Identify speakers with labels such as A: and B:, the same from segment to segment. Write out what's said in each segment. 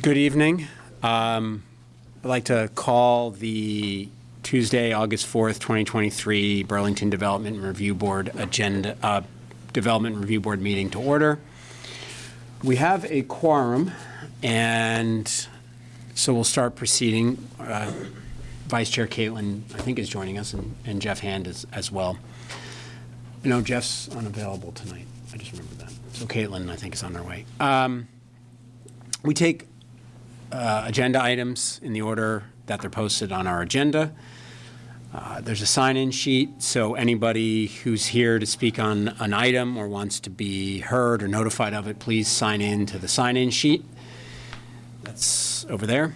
A: Good evening. Um, I'd like to call the Tuesday, August 4th, 2023 Burlington Development Review Board agenda, uh, Development Review Board meeting to order. We have a quorum, and so we'll start proceeding. Uh, Vice Chair Caitlin, I think, is joining us, and and Jeff Hand is as well. No, Jeff's unavailable tonight. I just remembered that. So Caitlin, I think, is on her way. Um, We take uh, agenda items in the order that they're posted on our agenda. Uh, There's a sign-in sheet, so anybody who's here to speak on an item or wants to be heard or notified of it, please sign in to the sign-in sheet. That's over there.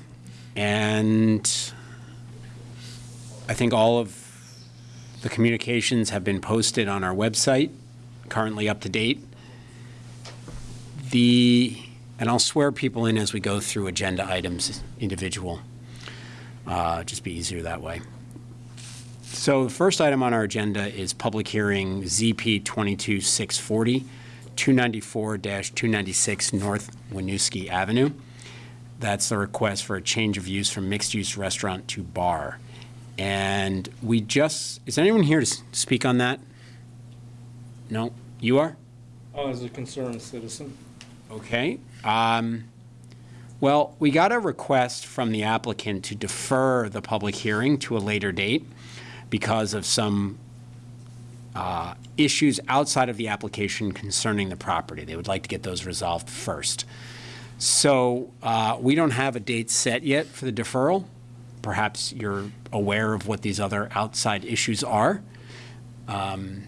A: And I think all of the communications have been posted on our website, currently up to date. The, and I'll swear people in as we go through agenda items individual. Uh, Just be easier that way. So the first item on our agenda is public hearing ZP 22640, 294-296 North Winooski Avenue. That's the request for a change of use from mixed-use restaurant to bar. And we just, is anyone here to speak on that? No? You are?
B: Oh, as a concerned citizen.
A: Okay. Um, Well, we got a request from the applicant to defer the public hearing to a later date because of some uh, issues outside of the application concerning the property. They would like to get those resolved first. So uh, we don't have a date set yet for the deferral. Perhaps you're aware of what these other outside issues are.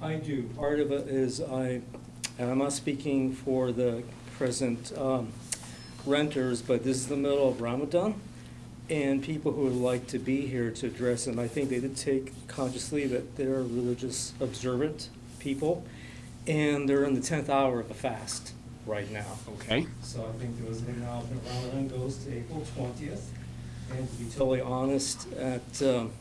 B: I do. Part of it is I, and I'm not speaking for the present um, renters, but this is the middle of Ramadan, and people who would like to be here to address, and I think they did take consciously that they're religious observant people, and they're in the 10th hour of the fast right now.
A: Okay?
B: So I think there was an acknowledgement Ramadan goes to April 20th. And to be totally honest, at, um,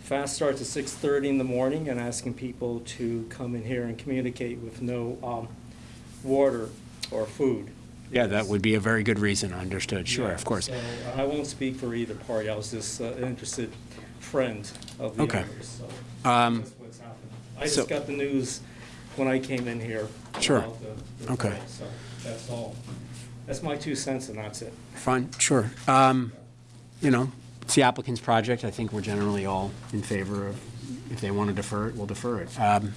B: fast starts at 6:30 in the morning and asking people to come in here and communicate with no um, water or food.
A: Yeah, that would be a very good reason, understood, sure,
B: Yeah,
A: of course.
B: So I won't speak for either party. I was just uh, an interested friend of the
A: Okay.
B: others, so
A: Um,
B: that's what's happening. I
A: so-
B: just got the news when I came in here.
A: Sure.
B: about the- the
A: Okay.
B: call, So that's all. That's my two cents and that's it.
A: Fine, sure. Um, You know, it's the applicant's project. I think we're generally all in favor of, if they want to defer it, we'll defer it. Um,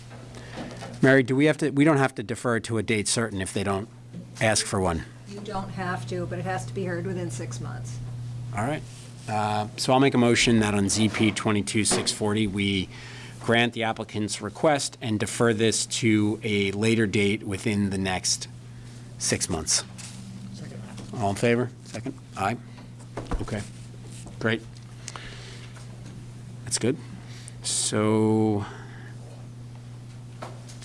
A: Mary, do we have to, we don't have to defer it to a date certain if they don't ask for one?
C: You don't have to, but it has to be heard within six months.
A: All right. Uh, So I'll make a motion that on ZP 22640, we grant the applicant's request and defer this to a later date within the next six months. All in favor? Second? Aye? Okay, great. That's good. So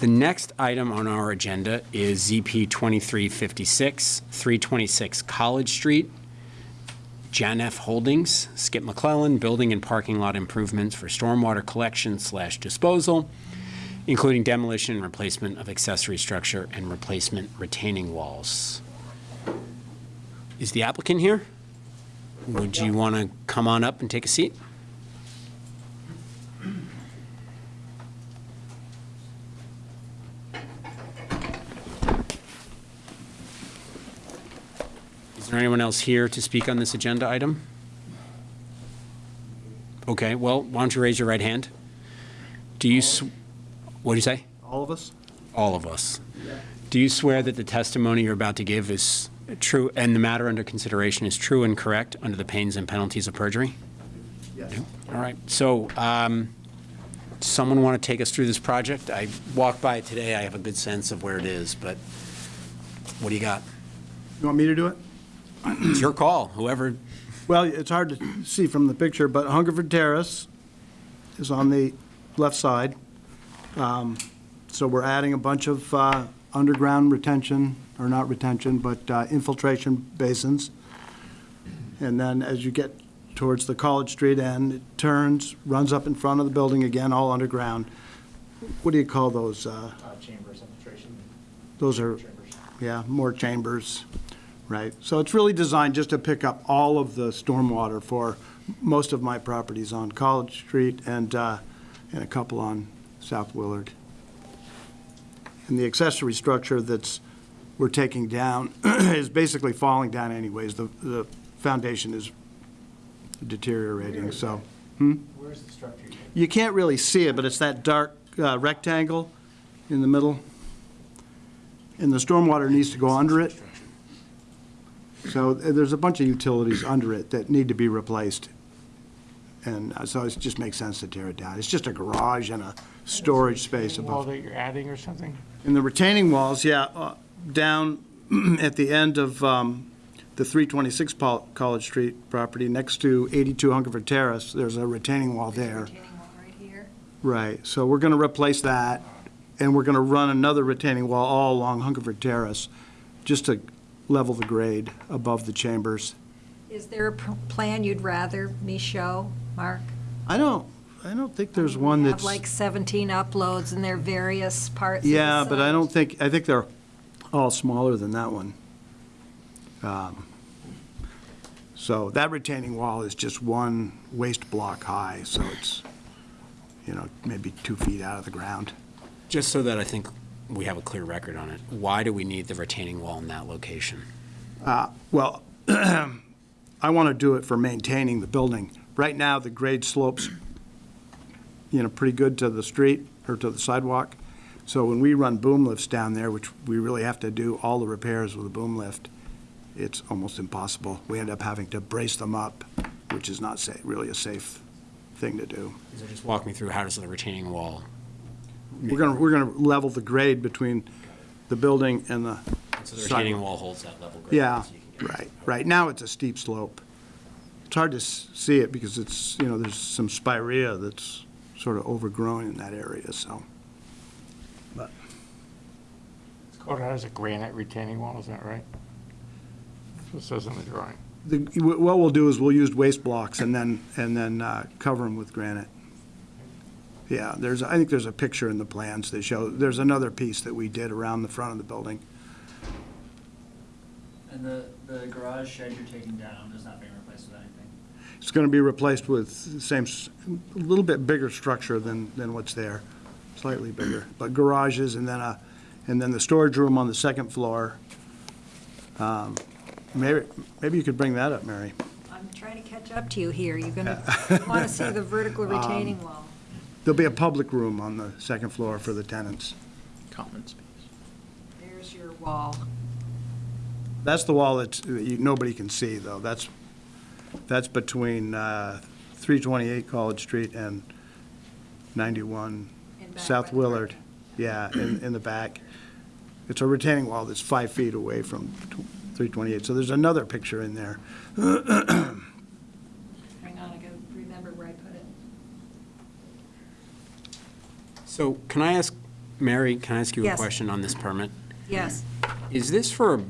A: the next item on our agenda is ZP 2356, 326 College Street. Janef Holdings, Skip McClellan, building and parking lot improvements for stormwater collection slash disposal, including demolition and replacement of accessory structure and replacement retaining walls. Is the applicant here? Would you want to come on up and take a seat? There anyone else here to speak on this agenda item? Okay, well, why don't you raise your right hand? Do you, what do you say?
D: All of us?
A: All of us. Do you swear that the testimony you're about to give is true, and the matter under consideration is true and correct under the pains and penalties of perjury?
D: Yes.
A: All right, so, um, someone want to take us through this project? I walked by it today, I have a good sense of where it is, but what do you got?
D: You want me to do it?
A: It's your call, whoever,
D: Well, it's hard to see from the picture, but Hungerford Terrace is on the left side. Um, So we're adding a bunch of uh, underground retention, or not retention, but uh, infiltration basins. And then as you get towards the College Street end, it turns, runs up in front of the building again, all underground. What do you call those? uh,
E: uh, chambers infiltration
D: Those are,
E: chambers.
D: yeah, more chambers right? So it's really designed just to pick up all of the stormwater for most of my properties on College Street and, uh, and a couple on South Willard. And the accessory structure that's, we're taking down is basically falling down anyways. The, the foundation is deteriorating, so.
A: Where's the structure?
D: You can't really see it, but it's that dark uh, rectangle in the middle. And the stormwater needs to go under it. So uh, there's a bunch of utilities under it that need to be replaced. And uh, so it just makes sense to tear it down. It's just a garage and a storage space
E: Wall
D: above.
E: that you're adding or something?
D: And the retaining walls, yeah, uh, down at the end of um, the 326 Pol- College Street property, next to 82 Hungerford Terrace, there's a retaining wall there.
C: Retaining wall right here.
D: Right, so we're going to replace that, and we're going to run another retaining wall all along Hungerford Terrace, just to level the grade above the chambers.
C: Is there a p- plan you'd rather me show, Mark?
D: I don't, I don't think there's one
C: We
D: that's,
C: Have like 17 uploads and they're various parts of the
D: yeah, but I
C: site.
D: don't think, I think they're all smaller than that one. Um, So that retaining wall is just one waste block high, so it's, you know, maybe two feet out of the ground.
A: Just so that I think we have a clear record on it, why do we need the retaining wall in that location?
D: Uh, well, I want to do it for maintaining the building. Right now, the grade slopes, you know, pretty good to the street or to the sidewalk. So when we run boom lifts down there, which we really have to do all the repairs with a boom lift, it's almost impossible. We end up having to brace them up, which is not sa, really a safe thing to do.
A: So just walk me through, how does the retaining wall,
D: We're going to, we're going to level the grade between the building and the
A: so the retaining
D: sidewalk.
A: wall holds that level grade?
D: Yeah,
A: so you can get-
D: right, right. Now it's a steep slope. It's hard to s- see it because it's, you know, there's some spirea that's sort of overgrown in that area, so. But,
E: It's called out as a granite retaining wall, is that right? That's what it says in the drawing.
D: the, what we'll do is we'll use waste blocks and then, and then uh, cover them with granite. Yeah, there's, I think there's a picture in the plans that show, there's another piece that we did around the front of the building.
F: And the, the garage shed you're taking down is not being replaced with anything?
D: It's going to be replaced with the same, s- a little bit bigger structure than, than what's there, slightly bigger, but garages and then a, and then the storage room on the second floor. Um, Maybe, maybe you could bring that up, Mary.
C: I'm trying to catch up to you here. You're going to want to see the vertical
D: Um,
C: retaining wall.
D: There'll be a public room on the second floor for the tenants.
F: Common space.
C: There's your wall.
D: That's the wall that's, that you- nobody can see, though. That's, that's between uh, 328 College Street and 91
C: In back
D: South
C: by the
D: Willard.
C: brick.
D: Yeah, in, in the back. It's a retaining wall that's five feet away from tw- 328. So there's another picture in there.
C: Hang on, I got to remember where I put it.
A: So can I ask, Mary, can I ask you a question on this permit?
C: Yes.
A: Is this for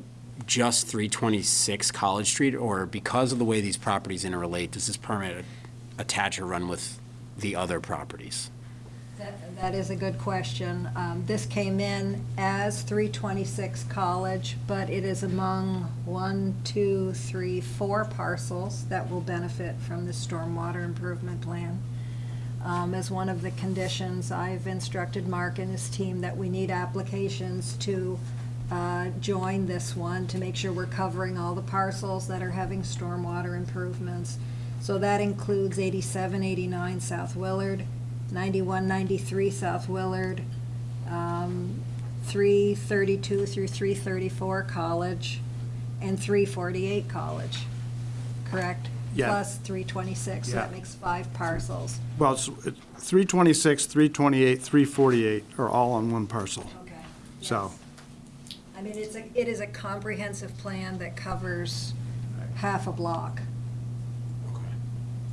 A: just 326 College Street, or because of the way these properties interrelate, does this permit attach or run with the other properties?
C: That that is a good question. Um, This came in as 326 College, but it is among one, two, three, four parcels that will benefit from the stormwater improvement plan. Um, As one of the conditions, I've instructed Mark and his team that we need applications to uh, join this one to make sure we're covering all the parcels that are having stormwater improvements. So that includes 87, 89 South Willard, 91, 93 South Willard, um, 332 through 334 College, and 348 College, correct?
D: Yeah.
C: Plus 326, so that
D: Yeah.
C: makes five parcels.
D: Well, it's it's 326, 328, 348 are all on one parcel.
C: Okay.
D: So-
C: Yes. I mean, it's a, it is a comprehensive plan that covers half a block. Okay.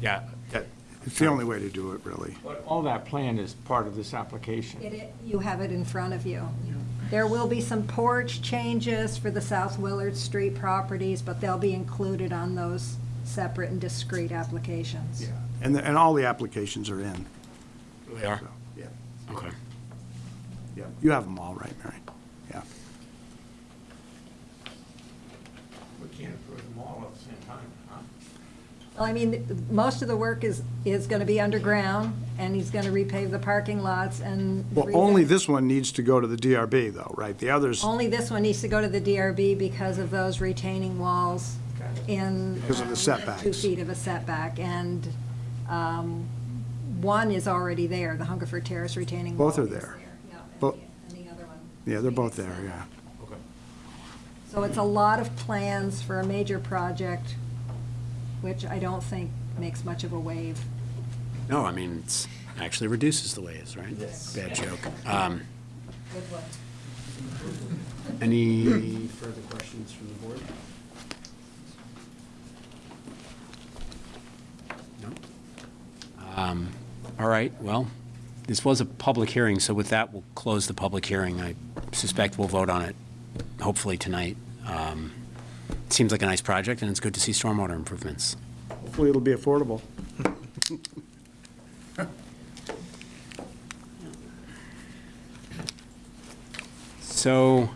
A: Yeah,
D: It's the only way to do it, really.
E: But all that plan is part of this application.
C: It, it- you have it in front of you. There will be some porch changes for the South Willard Street properties, but they'll be included on those separate and discrete applications.
D: Yeah, And, the- and all the applications are in.
A: they are?
D: so, Yeah,
A: Okay.
D: yeah. You have them all, right, Mary? Yeah.
E: We can't approve them all at the same time, huh?
C: Well, I mean, most of the work is, is going to be underground, and he's going to repave the parking lots and.
D: Well, only this one needs to go to the DRB, though, right? The others,
C: Only this one needs to go to the DRB because of those retaining walls in.
D: Because of the setbacks.
C: Two feet of a setback, and um, one is already there, the Hungerford Terrace retaining wall.
D: Both are
C: is
D: there.
C: Yeah, and
D: Bo-
C: the- and the other one.
D: yeah, they're both there, yeah. Okay.
C: So it's a lot of plans for a major project, which I don't think makes much of a wave.
A: No, I mean, it's actually reduces the waves, right? Yes. Bad joke. Um,
C: Good one.
A: Any further questions from the board? No? Um, All right, well, this was a public hearing, so with that, we'll close the public hearing. I suspect we'll vote on it, hopefully tonight. Um, Seems like a nice project, and it's good to see stormwater improvements.
D: Hopefully it'll be affordable.
A: So,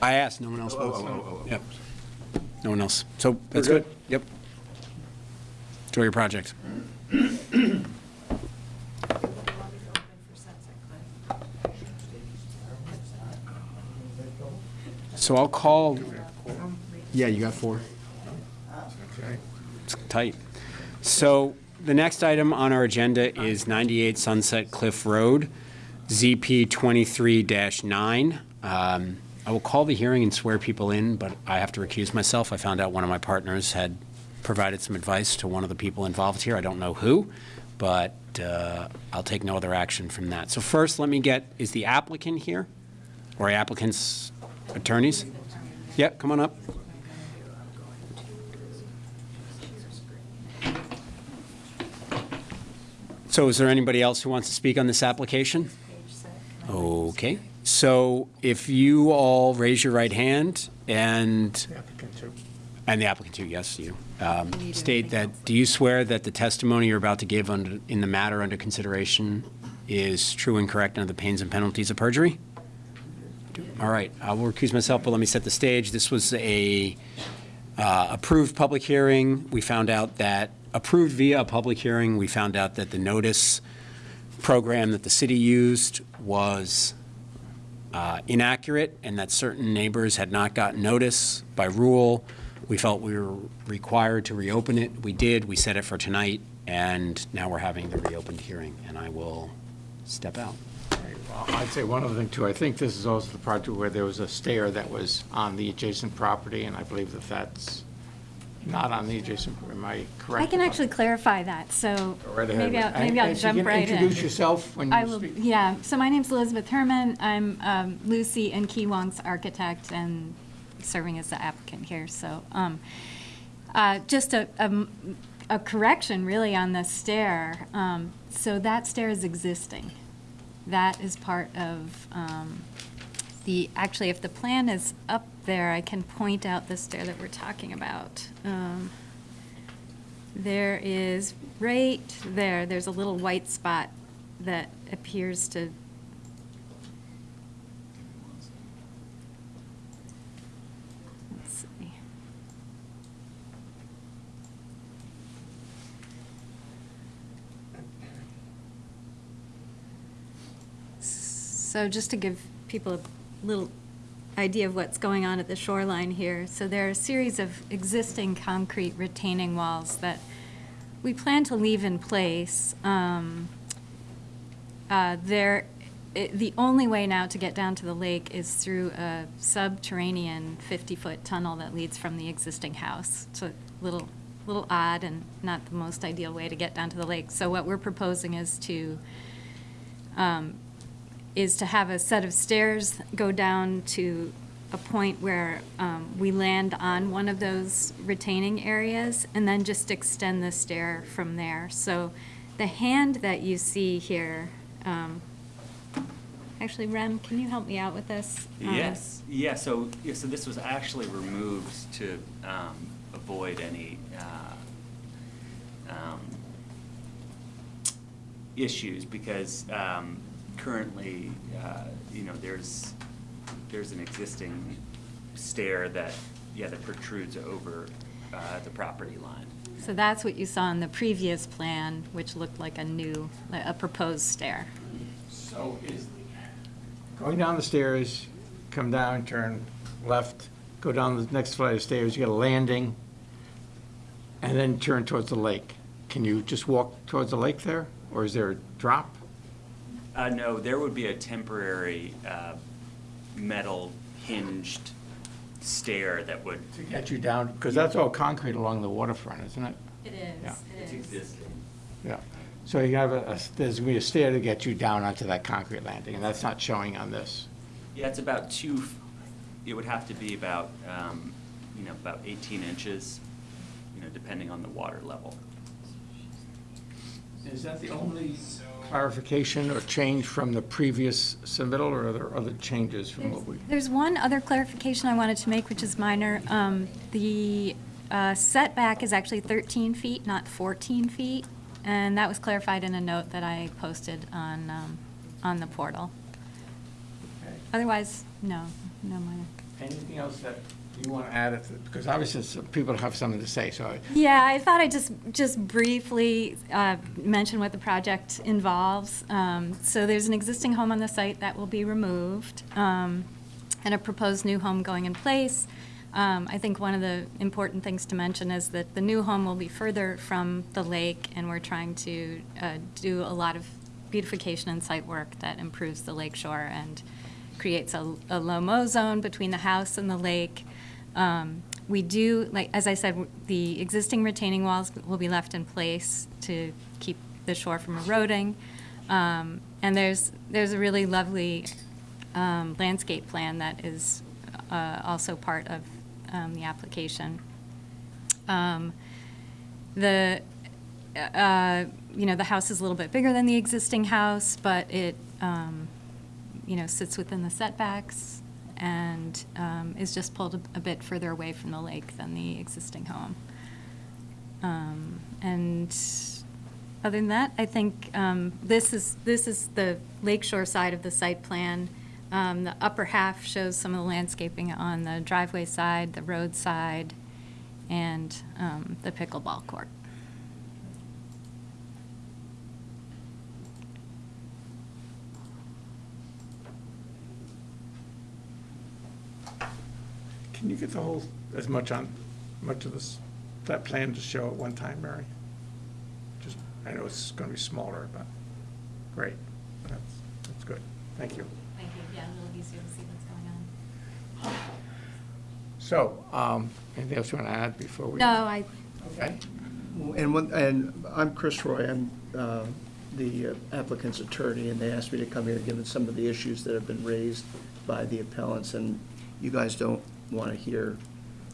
A: I asked, no one else spoke. Yep. No one else. So, that's
D: We're
A: good. Enjoy your project. So I'll call, yeah, you got four. It's tight. So the next item on our agenda is 98 Sunset Cliff Road, ZP 23-9. Um, I will call the hearing and swear people in, but I have to recuse myself. I found out one of my partners had provided some advice to one of the people involved here. I don't know who, but uh, I'll take no other action from that. So first, let me get, is the applicant here? Or applicant's attorneys? Yep, come on up. So is there anybody else who wants to speak on this application? Okay, so if you all raise your right hand and. And the applicant too, yes, you, um, state that, do you swear that the testimony you're about to give under, in the matter under consideration is true and correct under the pains and penalties of perjury? All right, I will recuse myself, but let me set the stage. This was a uh, approved public hearing. We found out that, approved via a public hearing, we found out that the notice program that the city used was uh, inaccurate and that certain neighbors had not gotten notice by rule. We felt we were required to reopen it. We did. We set it for tonight, and now we're having the reopened hearing, and I will step out.
E: Right, well, I'd say one other thing too, I think this is also the project where there was a stair that was on the adjacent property, and I believe that that's not on the adjacent, am I correct?
G: I can actually clarify that, so
E: right
G: maybe I'll,
E: And-
G: maybe I'll jump
E: you can
G: right in.
E: Introduce yourself when
G: I
E: you
G: will,
E: speak.
G: yeah, so my name's Elizabeth Herman, I'm um, Lucy and Key Wong's architect and serving as the applicant here, so, um, uh, just a correction really on the stair, um, so that stair is existing. That is part of, um, the, actually, if the plan is up there, I can point out the stair that we're talking about. Um, there is, right there, there's a little white spot that appears to. Let's see. So just to give people a little idea of what's going on at the shoreline here. So there are a series of existing concrete retaining walls that we plan to leave in place. Um, uh, There, it- the only way now to get down to the lake is through a subterranean 50-foot tunnel that leads from the existing house. It's a little, little odd and not the most ideal way to get down to the lake. So what we're proposing is to um, is to have a set of stairs go down to a point where um, we land on one of those retaining areas, and then just extend the stair from there. So the hand that you see here, um, actually, Rem, can you help me out with this? Um,
F: Yes, yeah, so, yeah, so this was actually removed to um, avoid any uh, um, issues, because currently, uh, you know, there's there's an existing stair that, yeah, that protrudes over uh, the property line.
G: So that's what you saw in the previous plan, which looked like a new, like a proposed stair.
E: So is, going down the stairs, come down, turn left, go down the next flight of stairs, you get a landing, and then turn towards the lake. Can you just walk towards the lake there, or is there a drop?
F: Uh, no, there would be a temporary uh, metal hinged stair that would.
E: To get you down, because that's all concrete along the waterfront, isn't it?
G: It
E: Yeah.
G: is,
F: It's existing.
E: Yeah. So you have a, a- there's going to be a stair to get you down onto that concrete landing, and that's not showing on this.
F: Yeah, it's about two, f- it would have to be about, um, you know, about 18 inches, you know, depending on the water level.
E: Is that the only clarification or change from the previous submittal, or are there other changes from what we?
G: There's one other clarification I wanted to make, which is minor. Um, The uh, setback is actually 13 feet, not 14 feet, and that was clarified in a note that I posted on, um, on the portal. Okay. Otherwise, no, no minor.
E: Anything else that you want to add, if- because obviously people have something to say, so
G: Yeah, I thought I'd just, just briefly uh, mention what the project involves. Um, So there's an existing home on the site that will be removed, um, and a proposed new home going in place. Um, I think one of the important things to mention is that the new home will be further from the lake, and we're trying to uh, do a lot of beautification and site work that improves the lake shore and creates a, a low-mow zone between the house and the lake. Um, We do, like, as I said, the existing retaining walls will be left in place to keep the shore from eroding. Um, And there's, there's a really lovely um, landscape plan that is uh, also part of um, the application. Um, The, uh, you know, the house is a little bit bigger than the existing house, but it, um, you know, sits within the setbacks and um, is just pulled a a bit further away from the lake than the existing home. Um, And other than that, I think um, this is, this is the lakeshore side of the site plan. Um, The upper half shows some of the landscaping on the driveway side, the road side, and um, the pickleball court.
E: Can you get the whole, as much on, much of this, that plan to show at one time, Mary? Just, I know it's going to be smaller, but, great, that's, that's good, thank you.
G: Thank you. Yeah, a little easier to see what's going on.
E: So, um, anything else you want to add before we?
G: No, I,
E: Okay.
H: And one, and I'm Chris Roy, I'm uh, the uh, applicant's attorney, and they asked me to come here given some of the issues that have been raised by the appellants, and you guys don't want to hear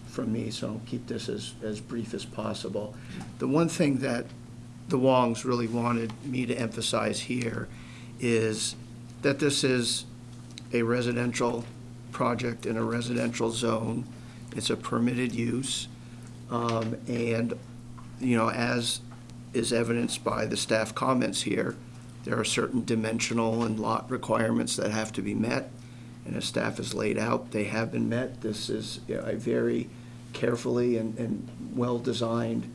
H: from me, so I'll keep this as, as brief as possible. The one thing that the Wongs really wanted me to emphasize here is that this is a residential project in a residential zone. It's a permitted use. Um, And, you know, as is evidenced by the staff comments here, there are certain dimensional and lot requirements that have to be met. And as staff has laid out, they have been met. This is you know, a very carefully and, and well-designed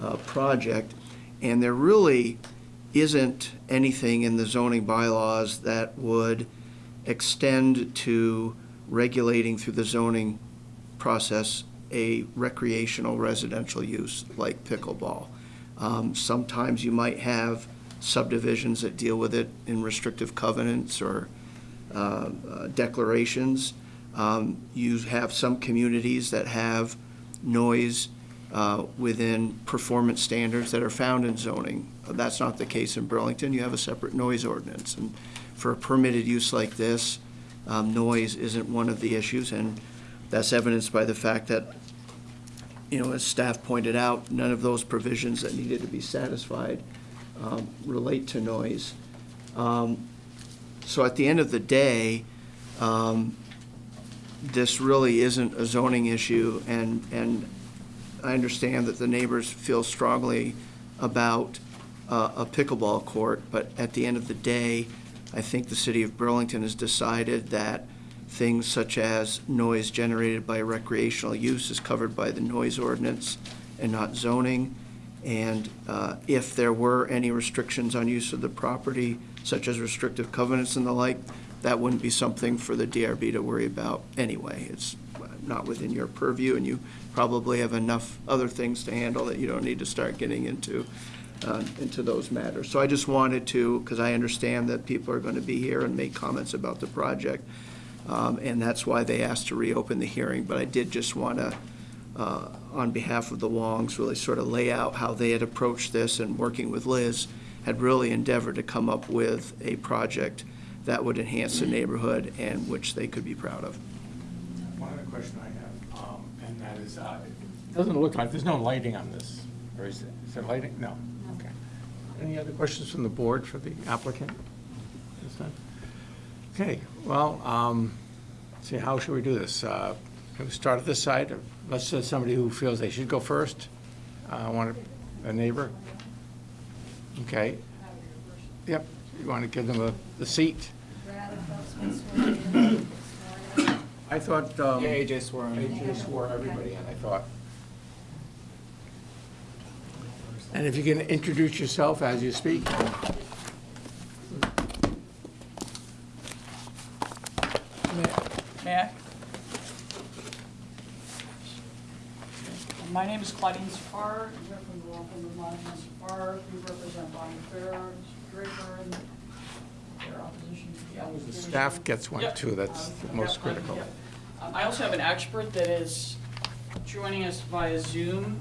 H: uh, project. And there really isn't anything in the zoning bylaws that would extend to regulating through the zoning process a recreational residential use like pickleball. Um, Sometimes you might have subdivisions that deal with it in restrictive covenants or declarations. Um, You have some communities that have noise uh, within performance standards that are found in zoning. That's not the case in Burlington. You have a separate noise ordinance. And for a permitted use like this, um, noise isn't one of the issues, and that's evidenced by the fact that, you know, as staff pointed out, none of those provisions that needed to be satisfied um, relate to noise. Um, So at the end of the day, um, this really isn't a zoning issue, and, and I understand that the neighbors feel strongly about uh, a pickleball court, but at the end of the day, I think the city of Burlington has decided that things such as noise generated by recreational use is covered by the noise ordinance and not zoning. And uh, if there were any restrictions on use of the property, such as restrictive covenants and the like, that wouldn't be something for the DRB to worry about anyway. It's not within your purview, and you probably have enough other things to handle that you don't need to start getting into, uh, into those matters. So I just wanted to, because I understand that people are going to be here and make comments about the project, um, and that's why they asked to reopen the hearing, but I did just want to, uh, on behalf of the Wongs, really sort of lay out how they had approached this and working with Liz, had really endeavored to come up with a project that would enhance the neighborhood and which they could be proud of.
E: One other question I have, um, and that is, uh, it doesn't look like, there's no lighting on this, or is it, is there lighting? No. Okay. Any other questions from the board for the applicant? This time? Okay, well, um, see, how should we do this? Uh, Can we start at this side? Let's say somebody who feels they should go first. Uh, Want a neighbor? Okay. Yep, you want to give them a, the seat? I thought. um,
I: Yeah, AJ swore in.
E: AJ swore everybody in, I thought. And if you can introduce yourself as you speak.
J: May I? My name is Claudine Safar, I'm here from the law firm of Monaghan. We represent Bonnie Fair, Draper, and their opposition to the
E: The staff gets one
J: Yep.
E: too, that's
J: Um,
E: the most
J: yep,
E: critical.
J: yep. Um, I also have an expert that is joining us via Zoom,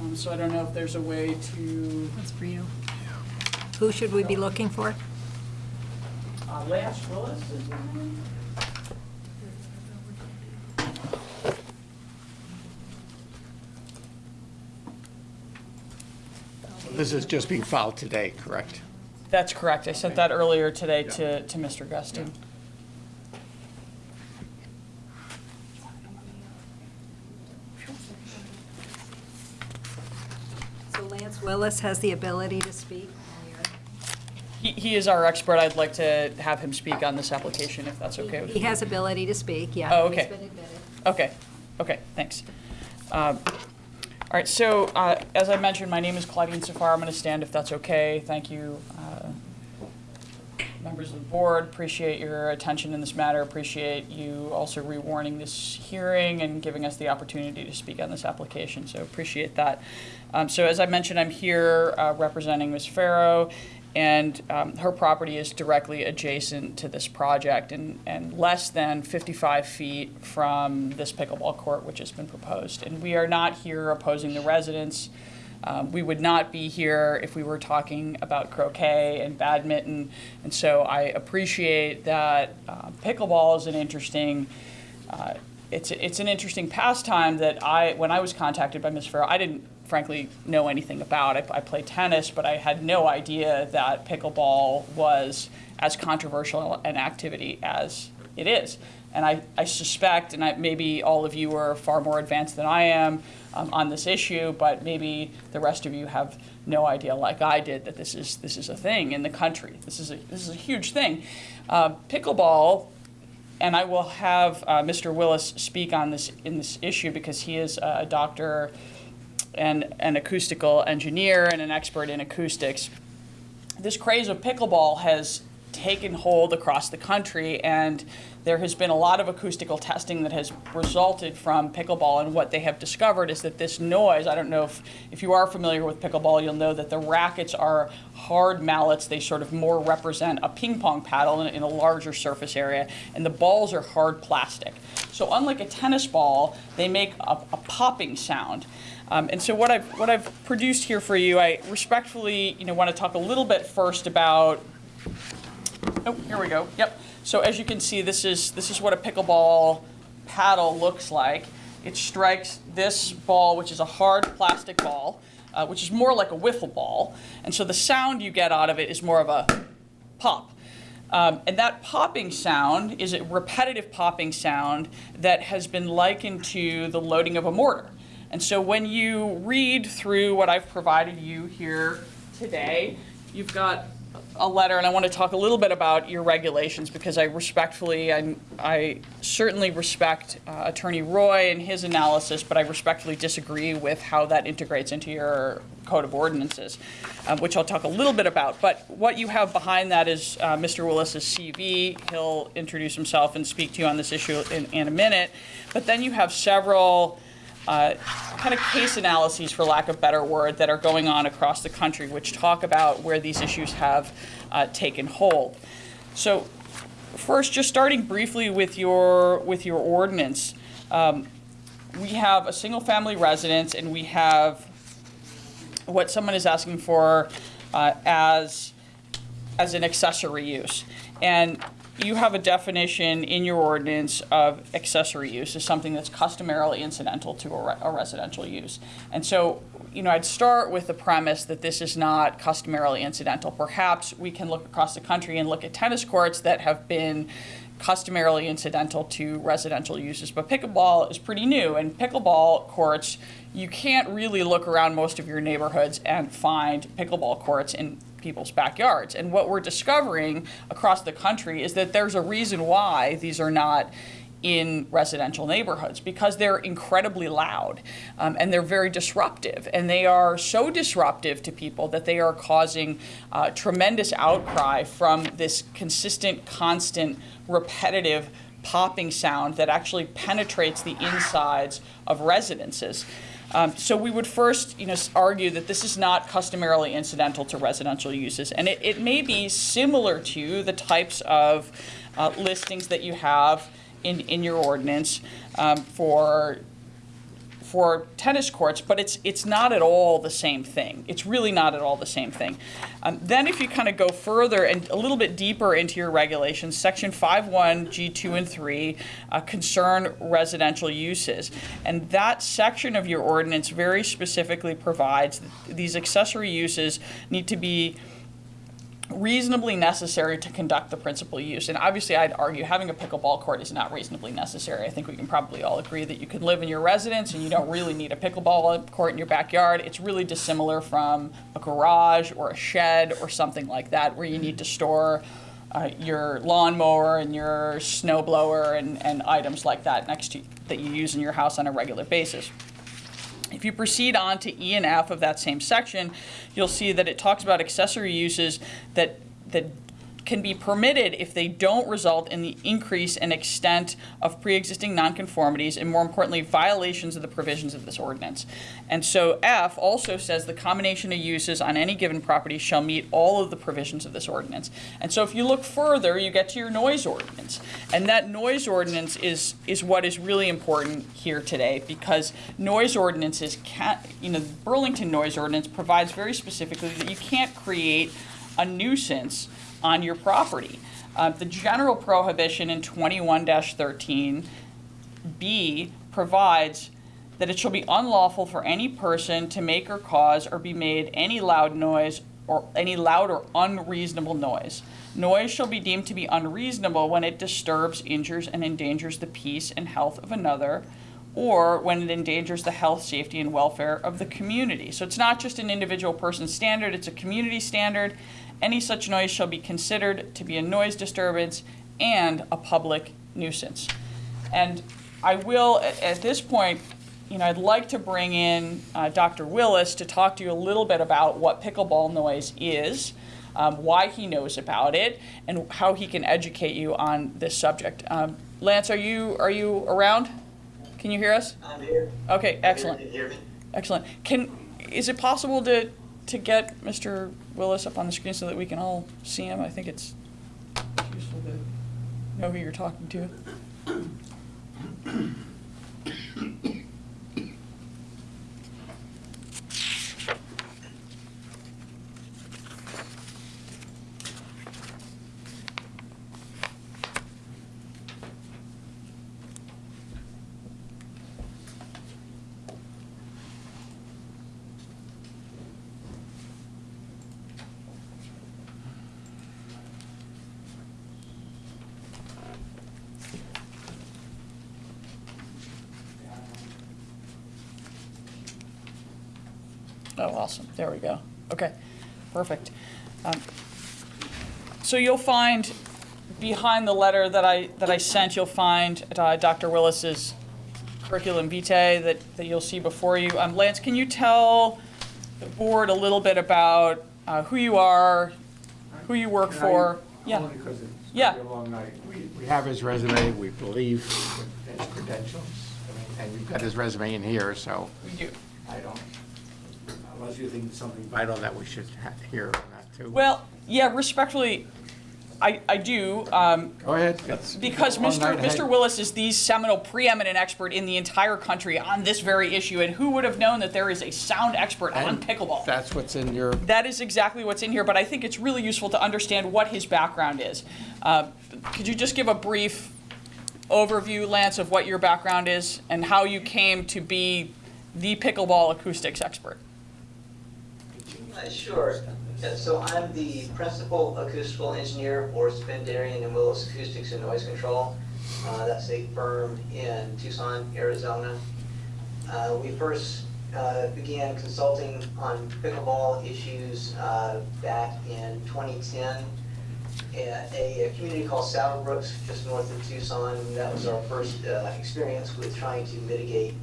J: um, so I don't know if there's a way to,
G: That's for you.
C: Who should we be looking for?
J: uh, Lance Willis, is
E: This is just being filed today, correct?
J: That's correct. I sent that earlier today to, to Mr. Gustin.
C: So Lance Willis has the ability to speak.
J: He, he is our expert. I'd like to have him speak on this application, if that's okay with
C: He has ability to speak, yeah.
J: Oh,
C: He's
J: okay.
C: been admitted.
J: Okay, okay, thanks. Um, All right, so uh, as I mentioned, my name is Claudine Safar. I'm going to stand if that's okay. Thank you, uh, members of the board. Appreciate your attention in this matter. Appreciate you also rewarning this hearing and giving us the opportunity to speak on this application, so appreciate that. Um, So as I mentioned, I'm here uh, representing Ms. Farrow, and um, her property is directly adjacent to this project and, and less than 55 feet from this pickleball court, which has been proposed. And we are not here opposing the residents. Um, we would not be here if we were talking about croquet and badminton. And so I appreciate that uh, pickleball is an interesting uh, it's, it's an interesting pastime that I, when I was contacted by Ms. Farrow, I didn't frankly know anything about. I, I play tennis, but I had no idea that pickleball was as controversial an activity as it is. And I, I suspect, and I, maybe all of you are far more advanced than I am um, on this issue, but maybe the rest of you have no idea, like I did, that this is this is a thing in the country. This is a this is a huge thing. Uh, pickleball and I will have uh, Mr. Willis speak on this in this issue because he is a doctor and an acoustical engineer and an expert in acoustics. This craze of pickleball has taken hold across the country, and there has been a lot of acoustical testing that has resulted from pickleball. And what they have discovered is that this noise I don't know if, if you are familiar with pickleball, you'll know that the rackets are hard mallets. They sort of more represent a ping pong paddle in, in a larger surface area, and the balls are hard plastic. So, unlike a tennis ball, they make a, a popping sound. Um, and so what I've what I've produced here for you, I respectfully, you know, want to talk a little bit first about. Oh, here we go. Yep. So as you can see, this is this is what a pickleball paddle looks like. It strikes this ball, which is a hard plastic ball, uh, which is more like a wiffle ball, and so the sound you get out of it is more of a pop. Um, and that popping sound is a repetitive popping sound that has been likened to the loading of a mortar. And so when you read through what I've provided you here today, you've got a letter, and I want to talk a little bit about your regulations, because I respectfully, I, I certainly respect uh, Attorney Roy and his analysis, but I respectfully disagree with how that integrates into your code of ordinances, um, which I'll talk a little bit about. But what you have behind that is uh, Mr. Willis's CV. He'll introduce himself and speak to you on this issue in, in a minute. But then you have several uh, kind of case analyses, for lack of better word, that are going on across the country, which talk about where these issues have uh, taken hold. So, first, just starting briefly with your with your ordinance, um, we have a single-family residence, and we have what someone is asking for uh, as as an accessory use, and you have a definition in your ordinance of accessory use as something that's customarily incidental to a, re- a residential use. And so, you know, I'd start with the premise that this is not customarily incidental. Perhaps we can look across the country and look at tennis courts that have been customarily incidental to residential uses. But pickleball is pretty new, and pickleball courts, you can't really look around most of your neighborhoods and find pickleball courts in people's backyards. And what we're discovering across the country is that there's a reason why these are not in residential neighborhoods because they're incredibly loud um, and they're very disruptive. And they are so disruptive to people that they are causing uh, tremendous outcry from this consistent, constant, repetitive popping sound that actually penetrates the insides of residences. Um, so we would first, you know, argue that this is not customarily incidental to residential uses, and it, it may be similar to the types of uh, listings that you have in, in your ordinance um, for for tennis courts, but it's it's not at all the same thing. It's really not at all the same thing. Um, then, if you kind of go further and a little bit deeper into your regulations, Section 5.1, G2 and 3 uh, concern residential uses, and that section of your ordinance very specifically provides that these accessory uses need to be reasonably necessary to conduct the principal use. And obviously, I'd argue having a pickleball court is not reasonably necessary. I think we can probably all agree that you can live in your residence and you don't really need a pickleball court in your backyard. It's really dissimilar from a garage or a shed or something like that where you need to store uh, your lawnmower and your snowblower and, and items like that next to that you use in your house on a regular basis. If you proceed on to E and F of that same section, you'll see that it talks about accessory uses that, that can be permitted if they don't result in the increase and extent of pre-existing nonconformities and more importantly, violations of the provisions of this ordinance. And so F also says the combination of uses on any given property shall meet all of the provisions of this ordinance. And so if you look further, you get to your noise ordinance. And that noise ordinance is, is what is really important here today because noise ordinances can't, you know, the Burlington noise ordinance provides very specifically that you can't create a nuisance on your property. Uh, the general prohibition in 21 13 B provides that it shall be unlawful for any person to make or cause or be made any loud noise or any loud or unreasonable noise. Noise shall be deemed to be unreasonable when it disturbs, injures, and endangers the peace and health of another, or when it endangers the health, safety, and welfare of the community. So it's not just an individual person's standard, it's a community standard. Any such noise shall be considered to be a noise disturbance and a public nuisance. And I will, at, at this point, you know, I'd like to bring in uh, Dr. Willis to talk to you a little bit about what pickleball noise is, um, why he knows about it, and how he can educate you on this subject. Um, Lance, are you are you around? Can you hear us?
I: I'm here.
J: Okay, excellent.
I: Can you hear me?
J: Excellent. Can, is it possible to, to get Mr. Willis up on the screen so that we can all see him? I think it's useful to know who you're talking to. Oh, awesome. There we go. Okay, perfect. Um, so you'll find behind the letter that I, that I sent, you'll find uh, Dr. Willis's curriculum vitae that, that you'll see before you. Um, Lance, can you tell the board a little bit about uh, who you are, who you work for? Yeah.
E: Only because it's
J: Yeah.
E: gonna be a long night. We, we have his resume, we believe his credentials, I mean, and we've got his resume in here, so
J: We do.
E: I don't, unless you think it's something vital that we should ha- hear on that too.
J: Well, yeah, respectfully, I, I do. Um,
E: Go ahead. That's-
J: Because
E: long
J: Mr.
E: night ahead.
J: Mr. Willis is the seminal preeminent expert in the entire country on this very issue, and who would have known that there is a sound expert on
E: And
J: pickleball?
E: That's what's in your,
J: That is exactly what's in here, but I think it's really useful to understand what his background is. Uh, Could you just give a brief overview, Lance, of what your background is and how you came to be the pickleball acoustics expert?
I: Uh, Sure. Yeah, So I'm the principal acoustical engineer for Spendiarian and Willis Acoustics and Noise Control. Uh, That's a firm in Tucson, Arizona. Uh, We first uh, began consulting on pickleball issues uh, back in 2010 at a a community called Saddle Brooks, just north of Tucson. That was our first uh, experience with trying to mitigate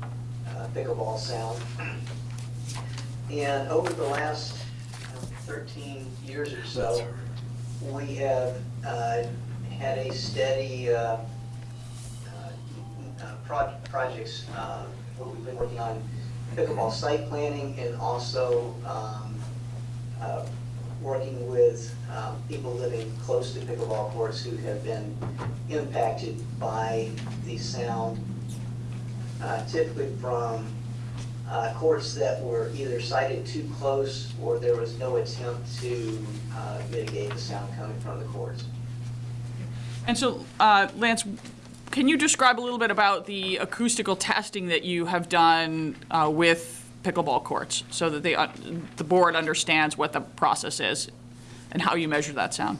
I: pickleball sound. And over the last 13 years or so, we have uh, had a steady uh, uh, uh, pro- projects, uh, where we've been working on pickleball site planning and also um, uh, working with um, people living close to pickleball courts who have been impacted by the sound, uh, typically from uh, courts that were either sited too close or there was no attempt to uh, mitigate the sound coming from the courts.
J: And so, uh, Lance, can you describe a little bit about the acoustical testing that you have done uh, with pickleball courts so that they, uh, the board understands what the process is and how you measure that sound?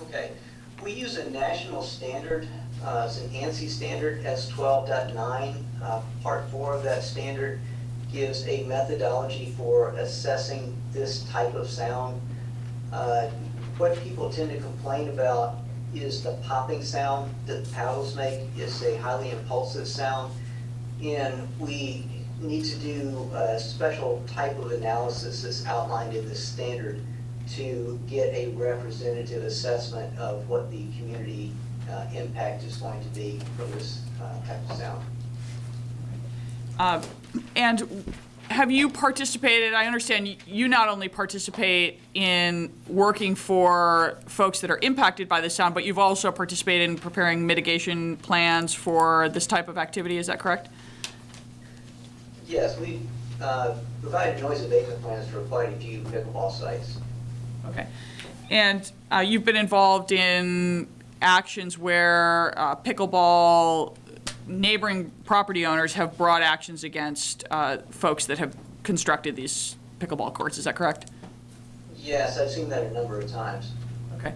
I: Okay, we use a national standard, uh, it's an ANSI standard, S12.9. Uh, Part four of that standard gives a methodology for assessing this type of sound. Uh, What people tend to complain about is the popping sound that paddles make. It's a highly impulsive sound. And we need to do a special type of analysis that's outlined in this standard to get a representative assessment of what the community uh, impact is going to be from this uh, type of sound.
J: Uh, And have you participated, I understand you- not only participate in working for folks that are impacted by the sound, but you've also participated in preparing mitigation plans for this type of activity, is that correct?
I: Yes, we uh, provided noise abatement plans for quite a few pickleball sites.
J: Okay. And uh, you've been involved in actions where uh, pickleball neighboring property owners have brought actions against uh, folks that have constructed these pickleball courts, is that correct?
I: Yes, I've seen that a number of times.
J: Okay.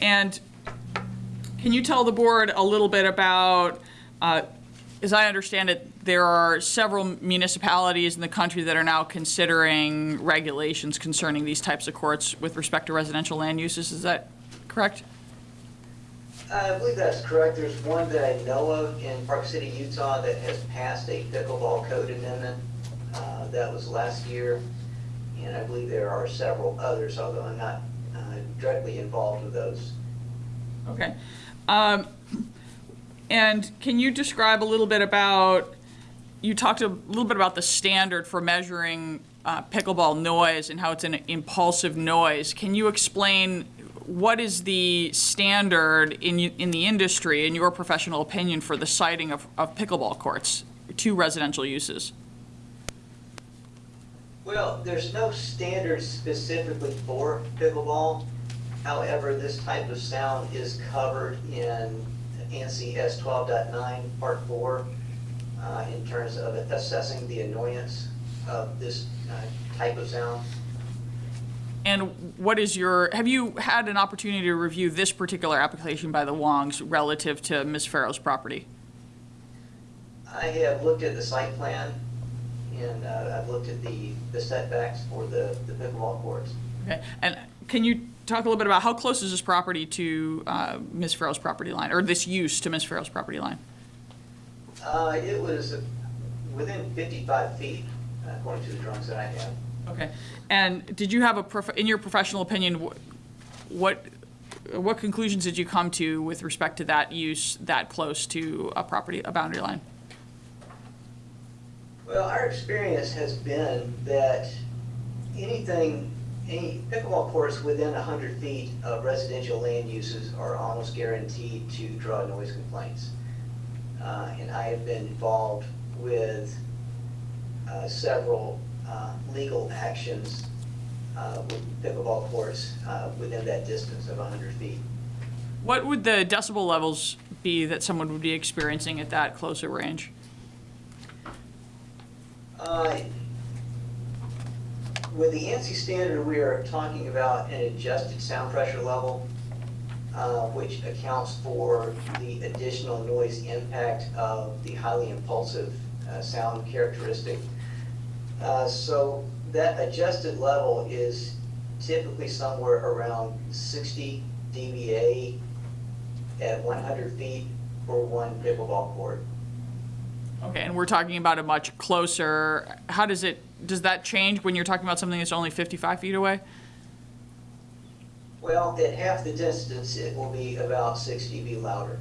J: And can you tell the board a little bit about, uh, as I understand it, there are several municipalities in the country that are now considering regulations concerning these types of courts with respect to residential land uses, is that correct?
I: I believe that's correct. There's one that I know of in Park City, Utah that has passed a pickleball code amendment. Uh, That was last year. And I believe there are several others, although I'm not uh, directly involved with those.
J: Okay. Um, And can you describe a little bit about, you talked a little bit about the standard for measuring uh, pickleball noise and how it's an impulsive noise. Can you explain what is the standard in, in the industry, in your professional opinion, for the siting of, of pickleball courts to residential uses?
I: Well, there's no standard specifically for pickleball. However, this type of sound is covered in ANSI S 12.9, Part 4, uh, in terms of assessing the annoyance of this uh, type of sound.
J: And what is your, have you had an opportunity to review this particular application by the Wongs relative to Ms. Farrow's property?
I: I have looked at the site plan, and uh, I've looked at the the setbacks for the the pickleball courts.
J: Okay, and can you talk a little bit about how close is this property to uh, Ms. Farrow's property line, or this use to Ms. Farrow's property line?
I: Uh, it was within 55 feet, according to the drawings that I have.
J: Okay. And did you have a, in your professional opinion, wh- what, what conclusions did you come to with respect to that use that close to a property, a boundary line?
I: Well, our experience has been that anything, any pickleball courts within 100 feet of residential land uses are almost guaranteed to draw noise complaints. Uh, And I have been involved with uh, several uh, legal actions uh, with pickleball courts uh, within that distance of 100 feet.
J: What would the decibel levels be that someone would be experiencing at that closer range?
I: Uh, With the ANSI standard, we are talking about an adjusted sound pressure level, uh, which accounts for the additional noise impact of the highly impulsive uh, sound characteristic. Uh, So that adjusted level is typically somewhere around 60 dBA at 100 feet for one pickleball court.
J: Okay, and we're talking about a much closer, how does it, does that change when you're talking about something that's only 55 feet away?
I: Well, at half the distance, it will be about 6 dB louder.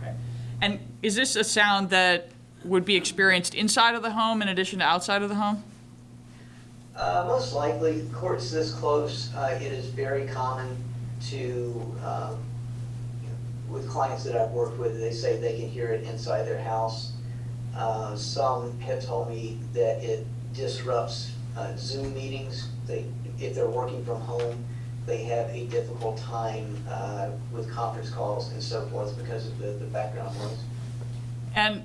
J: Okay. And is this a sound that would be experienced inside of the home in addition to outside of the home?
I: Uh, Most likely, courts this close, uh, it is very common to, um, with clients that I've worked with, they say they can hear it inside their house. Uh, Some have told me that it disrupts uh, Zoom meetings. They, if they're working from home, they have a difficult time uh, with conference calls and so forth because of the the background noise.
J: And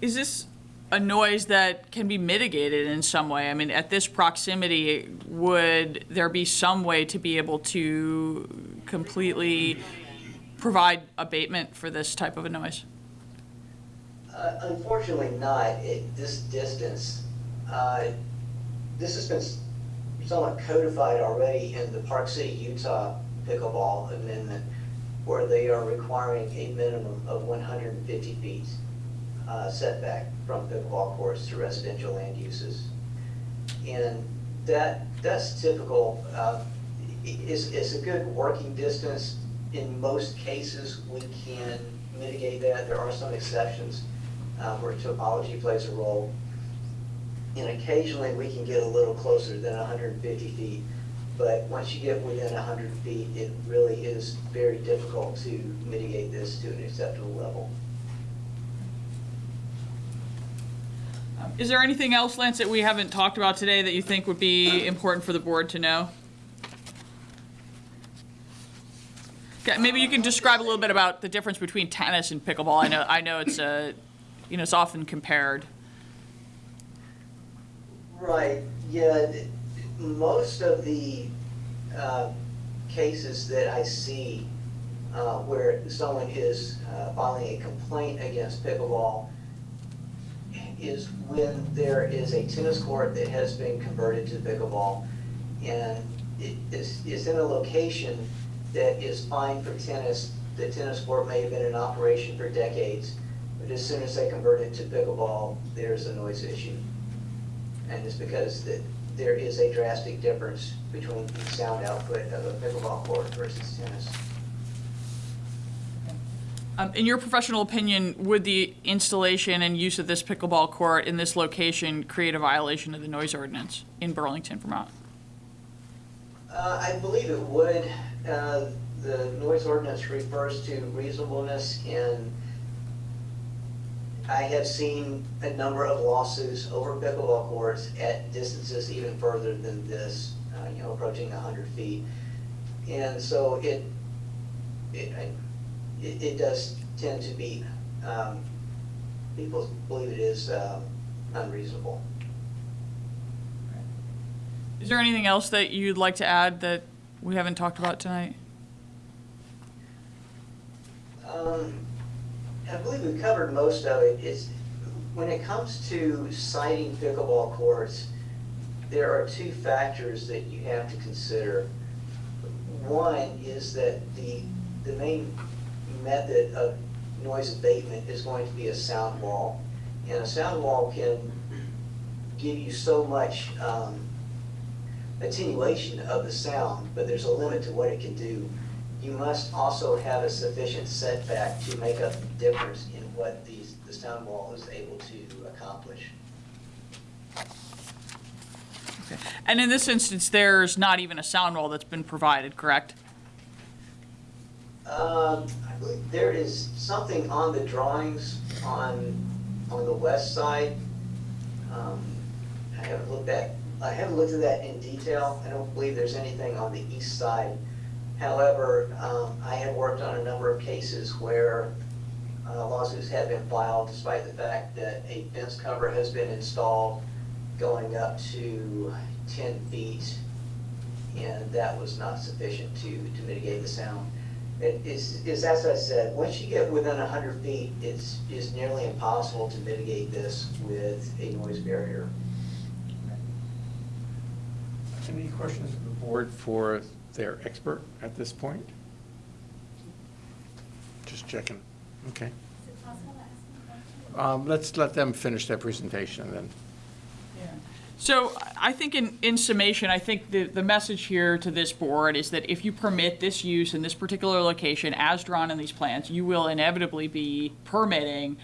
J: is this a noise that can be mitigated in some way? I mean, at this proximity, would there be some way to be able to completely provide abatement for this type of a noise?
I: Uh, Unfortunately not at this distance. Uh, This has been somewhat codified already in the Park City, Utah pickleball amendment, where they are requiring a minimum of 150 feet uh, setback from pickleball courts to residential land uses. And that, that's typical, uh, i- is, is a good working distance. In most cases, we can mitigate that. There are some exceptions uh, where topology plays a role. And occasionally, we can get a little closer than 150 feet. But once you get within 100 feet, it really is very difficult to mitigate this to an acceptable level.
J: Is there anything else, Lance, that we haven't talked about today that you think would be important for the board to know? Okay, maybe you can describe a little bit about the difference between tennis and pickleball. I know, I know it's a, you know, it's often compared.
I: Right, yeah, most of the uh, cases that I see uh, where someone is uh, filing a complaint against pickleball is when there is a tennis court that has been converted to pickleball, and it is, is in a location that is fine for tennis. The tennis court may have been in operation for decades, but as soon as they convert it to pickleball, there's a noise issue. And it's because that there is a drastic difference between the sound output of a pickleball court versus tennis.
J: Um, In your professional opinion, would the installation and use of this pickleball court in this location create a violation of the noise ordinance in Burlington, Vermont?
I: Uh, I believe it would. Uh, The noise ordinance refers to reasonableness, and I have seen a number of lawsuits over pickleball courts at distances even further than this, uh, you know, approaching 100 feet. And so it, it, I- it it does tend to be, um, people believe it is um, unreasonable.
J: Is there anything else that you'd like to add that we haven't talked about tonight?
I: Um, I believe we've covered most of it. It's, when it comes to siting pickleball courts, there are two factors that you have to consider. One is that the, the main method of noise abatement is going to be a sound wall. And a sound wall can give you so much um, attenuation of the sound, but there's a limit to what it can do. You must also have a sufficient setback to make up the difference in what the, the sound wall is able to accomplish.
J: And in this instance, there's not even a sound wall that's been provided, correct?
I: Um, there is something on the drawings on, on the west side. Um, I haven't looked at, I haven't looked at that in detail. I don't believe there's anything on the east side. However, um, I have worked on a number of cases where uh, lawsuits have been filed despite the fact that a fence cover has been installed going up to ten feet, and that was not sufficient to, to mitigate the sound. It is, is as I said, once you get within hundred feet, it's, it's nearly impossible to mitigate this with a noise barrier.
E: Any questions of the board for their expert at this point? Just checking. Okay. Um, Let's let them finish their presentation and then.
J: So I think in, in summation, I think the, the message here to this board is that if you permit this use in this particular location as drawn in these plans, you will inevitably be permitting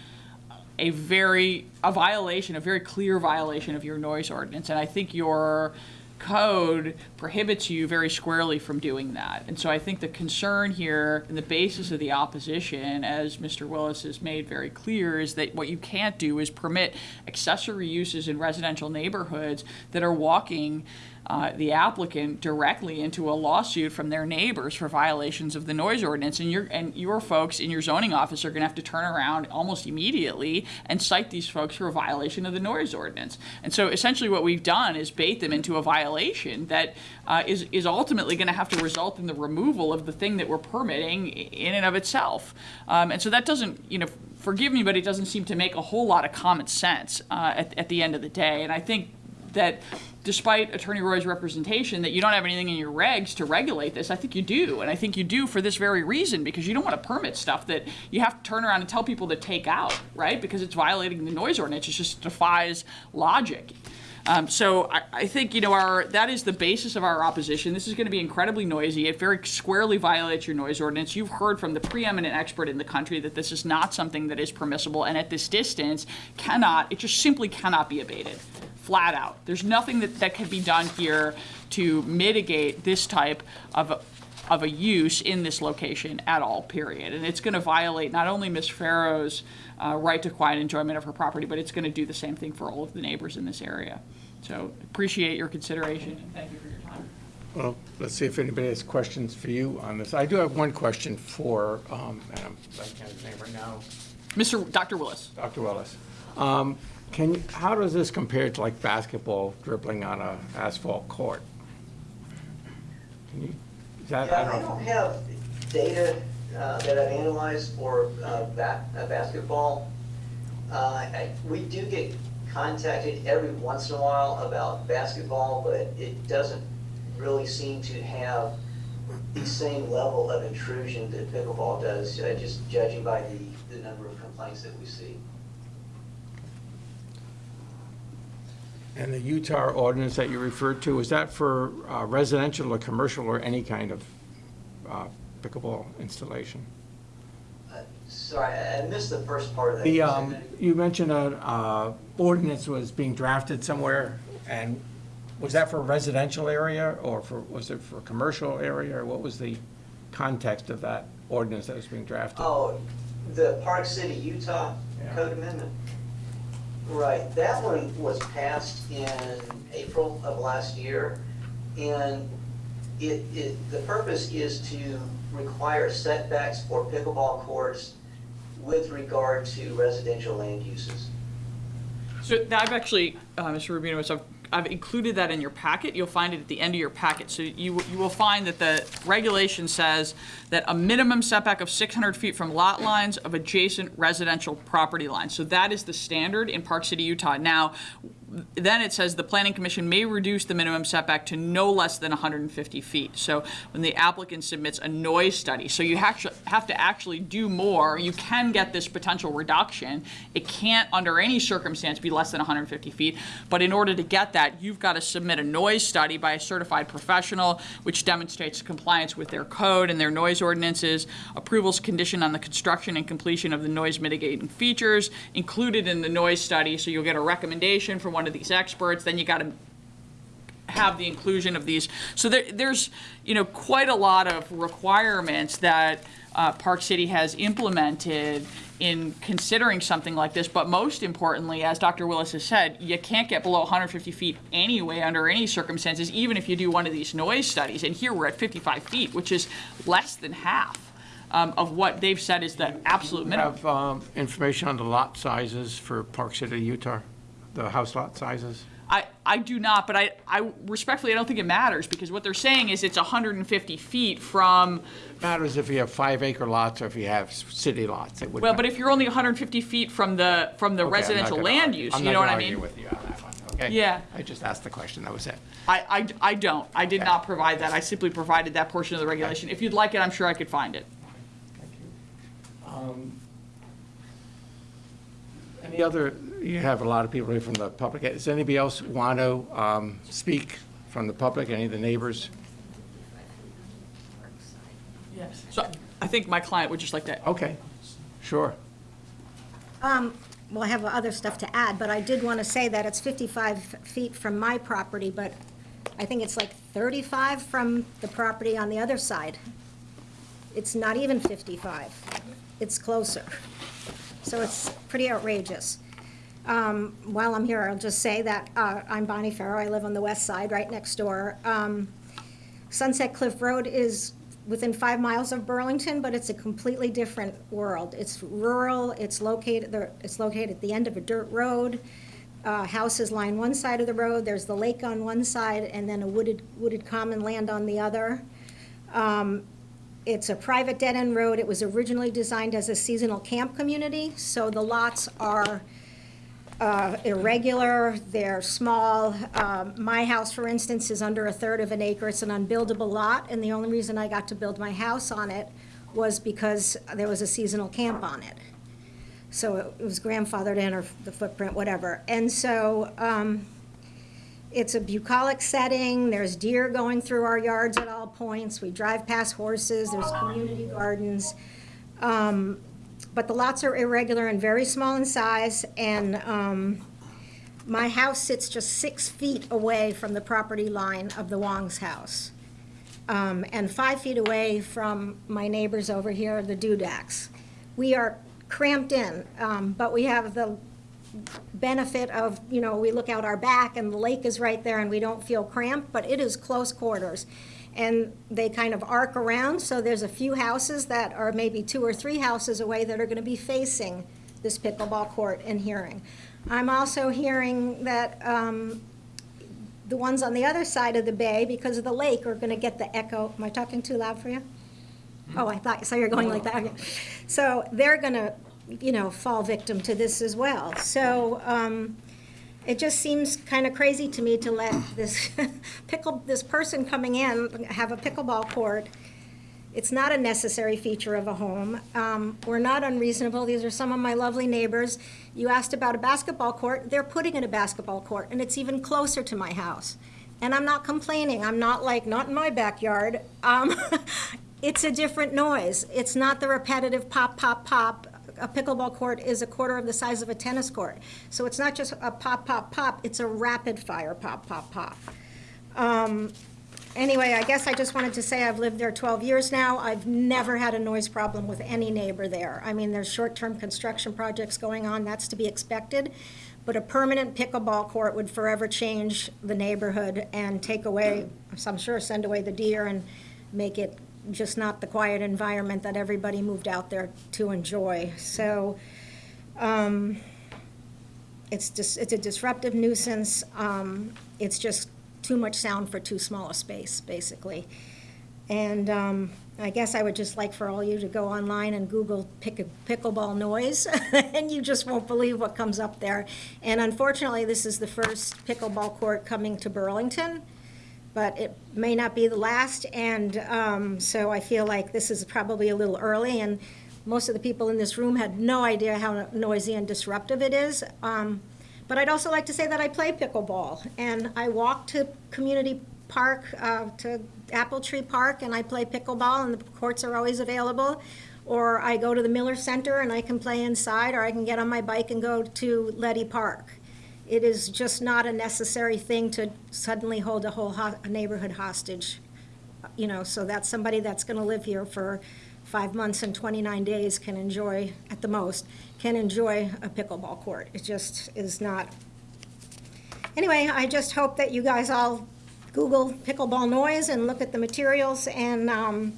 J: a very, a violation, a very clear violation of your noise ordinance. And I think your code prohibits you very squarely from doing that. And so I think the concern here and the basis of the opposition, as Mr. Willis has made very clear, is that what you can't do is permit accessory uses in residential neighborhoods that are walking uh, the applicant directly into a lawsuit from their neighbors for violations of the noise ordinance. And your, and your folks in your zoning office are gonna have to turn around almost immediately and cite these folks for a violation of the noise ordinance. And so essentially what we've done is bait them into a violation that uh, is, is ultimately gonna have to result in the removal of the thing that we're permitting in and of itself. Um, and so that doesn't, you know, forgive me, but it doesn't seem to make a whole lot of common sense uh, at, at the end of the day. And I think that despite Attorney Roy's representation that you don't have anything in your regs to regulate this, I think you do. And I think you do for this very reason, because you don't want to permit stuff that you have to turn around and tell people to take out, right? Because it's violating the noise ordinance. It just defies logic. Um, so I, I think, you know, our, that is the basis of our opposition. This is going to be incredibly noisy. It very squarely violates your noise ordinance. You've heard from the preeminent expert in the country that this is not something that is permissible and at this distance cannot, it just simply cannot be abated, flat out. There's nothing that, that can be done here to mitigate this type of, a- of a use in this location at all, period. And it's going to violate not only Ms. Farrow's uh, right to quiet enjoyment of her property, but it's going to do the same thing for all of the neighbors in this area. So appreciate your consideration and thank you for your time.
E: Well, let's see if anybody has questions for you on this. I do have one question for, um, and I'm blanking on his name right now,
J: Mr. Dr. Willis.
E: Dr. Willis. Um, Can, you- how does this compare to like basketball dribbling on a asphalt court? Can you, that, I
I: Yeah, I
E: don't
I: don't have data uh, that I've analyzed for uh, ba- uh, basketball. Uh, I- We do get contacted every once in a while about basketball, but it doesn't really seem to have the same level of intrusion that pickleball does, just judging by the, the number of complaints that we see.
E: And the Utah ordinance that you referred to, is that for uh, residential or commercial or any kind of uh, pickleball installation?
I: Uh, Sorry, I missed the first part of that.
E: The,
I: you
E: um, you mentioned an uh, ordinance was being drafted somewhere, and was that for a residential area, or for, was it for a commercial area, or what was the context of that ordinance that was being drafted?
I: Oh, the Park City, Utah
E: Yeah.
I: Code Amendment. Right, that one was passed in April of last year, and it, it, the purpose is to require setbacks for pickleball courts with regard to residential land uses.
J: So now I've actually, uh, Mr. Rubino, I've, I've included that in your packet. You'll find it at the end of your packet. So you, you will find that the regulation says that a minimum setback of 600 feet from lot lines of adjacent residential property lines. So that is the standard in Park City, Utah. Now, then it says the planning commission may reduce the minimum setback to no less than 150 feet. So when the applicant submits a noise study, so you have to, have to actually do more. You can get this potential reduction. It can't, under any circumstance, be less than 150 feet. But in order to get that, you've got to submit a noise study by a certified professional, which demonstrates compliance with their code and their noise ordinances. Approvals conditioned on the construction and completion of the noise mitigating features included in the noise study. So you'll get a recommendation from one of these experts. Then you got to have the inclusion of these. So there, there's, you know, quite a lot of requirements that uh, Park City has implemented in considering something like this. But most importantly, as Dr. Willis has said, you can't get below 150 feet anyway under any circumstances, even if you do one of these noise studies. And here we're at 55 feet, which is less than half um, of what they've said is the absolute minimum.
E: have um, information on the lot sizes for Park City, Utah, the house lot sizes?
J: I, I do not, but I, I respectfully, I don't think it matters because what they're saying is it's 150 feet from,
E: Matters if you have five acre lots or if you have city lots. It would
J: well,
E: matter.
J: but if you're only 150 feet from the, from the
E: Okay,
J: residential
E: gonna
J: land use,
E: I'm
J: you know what I mean?
E: with you on that one, okay?
J: Yeah.
E: I just asked the question, that was it.
J: I, I, I don't. I did
E: Okay.
J: not provide that. I simply provided that portion of the regulation. If you'd like it, I'm sure I could find it. Thank you.
E: Um, any other, you have a lot of people here from the public. Does anybody else want to um, speak from the public, any of the neighbors?
J: Yes. So I think my client would just like to
E: Okay, sure.
K: Um, Well, I have other stuff to add, but I did want to say that it's 55 feet from my property, but I think it's like 35 from the property on the other side. It's not even 55. It's closer. So it's pretty outrageous. Um, While I'm here, I'll just say that uh, I'm Bonnie Farrow. I live on the west side, right next door. Um, Sunset Cliff Road is within five miles of Burlington, but it's a completely different world. It's rural, it's located, there- it's located at the end of a dirt road. Uh, Houses line one side of the road, there's the lake on one side, and then a wooded, wooded common land on the other. Um, It's a private dead-end road. It was originally designed as a seasonal camp community, so the lots are uh, irregular, they're small. Um, My house, for instance, is under a third of an acre. It's an unbuildable lot, and the only reason I got to build my house on it was because there was a seasonal camp on it. So it was grandfathered in, or the footprint, whatever. And so um, it's a bucolic setting, there's deer going through our yards at all points, we drive past horses, there's community gardens. Um, But the lots are irregular and very small in size, and um, my house sits just six feet away from the property line of the Wong's house. Um, And five feet away from my neighbors over here, the Dudaks. We are cramped in, um, but we have the benefit of, you know, we look out our back and the lake is right there and we don't feel cramped, but it is close quarters. And they kind of arc around, so there's a few houses that are maybe two or three houses away that are gonna be facing this pickleball court and hearing. I'm also hearing that, um, the ones on the other side of the bay, because of the lake, are gonna get the echo. Am I talking too loud for you? Oh, I thought, so you're going like that. Okay. So they're gonna, you know, fall victim to this as well. So, um, it just seems kind of crazy to me to let this pickle, this person coming in have a pickleball court. It's not a necessary feature of a home. Um, We're not unreasonable. These are some of my lovely neighbors. You asked about a basketball court. They're putting in a basketball court, and it's even closer to my house. And I'm not complaining. I'm not like, not in my backyard. Um, It's a different noise. It's not the repetitive pop, pop, pop. A pickleball court is a quarter of the size of a tennis court. So it's not just a pop, pop, pop, it's a rapid fire pop, pop, pop. Um, Anyway, I guess I just wanted to say I've lived there 12 years now. I've never had a noise problem with any neighbor there. I mean, there's short-term construction projects going on, that's to be expected. But a permanent pickleball court would forever change the neighborhood and take away, I'm sure, send away the deer and make it just not the quiet environment that everybody moved out there to enjoy. So, um, it's just, it's a disruptive nuisance. Um, It's just too much sound for too small a space, basically. And um, I guess I would just like for all you to go online and Google pick- pickleball noise, and you just won't believe what comes up there. And unfortunately, this is the first pickleball court coming to Burlington, but it may not be the last, and um, so I feel like this is probably a little early, and most of the people in this room had no idea how noisy and disruptive it is. Um, But I'd also like to say that I play pickleball, and I walk to Community Park, uh, to Apple Tree Park, and I play pickleball, and the courts are always available. Or I go to the Miller Center and I can play inside, or I can get on my bike and go to Leddy Park. It is just not a necessary thing to suddenly hold a whole ho- a neighborhood hostage. You know, so that somebody that's gonna live here for five months and 29 days can enjoy, at the most, can enjoy a pickleball court. It just is not. Anyway, I just hope that you guys all Google pickleball noise and look at the materials and um,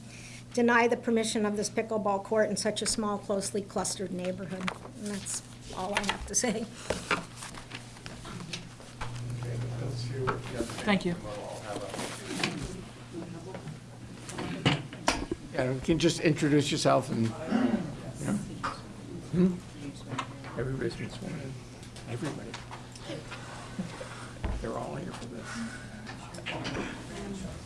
K: deny the permission of this pickleball court in such a small, closely clustered neighborhood. And that's all I have to say.
J: Thank you.
E: Yeah, you can just introduce yourself and, yeah. Hmm? Everybody's been sworn in. Everybody. They're all here for this.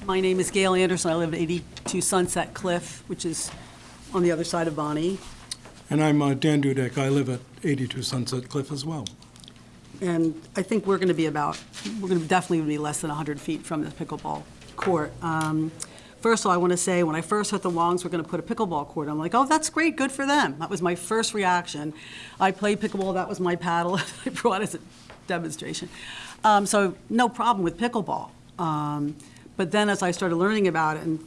L: My name is Gail Anderson. I live at 82 Sunset Cliff, which is on the other side of Bonnie.
M: And I'm uh, Dan Dudek. I live at 82 Sunset Cliff as well.
L: And I think we're going to be about, we're going to definitely be less than 100 feet from the pickleball court. Um, First of all, I want to say, when I first heard the Longs were going to put a pickleball court, I'm like, oh, that's great, good for them. That was my first reaction. I played pickleball, that was my paddle I brought as a demonstration. Um, So no problem with pickleball. Um, But then as I started learning about it and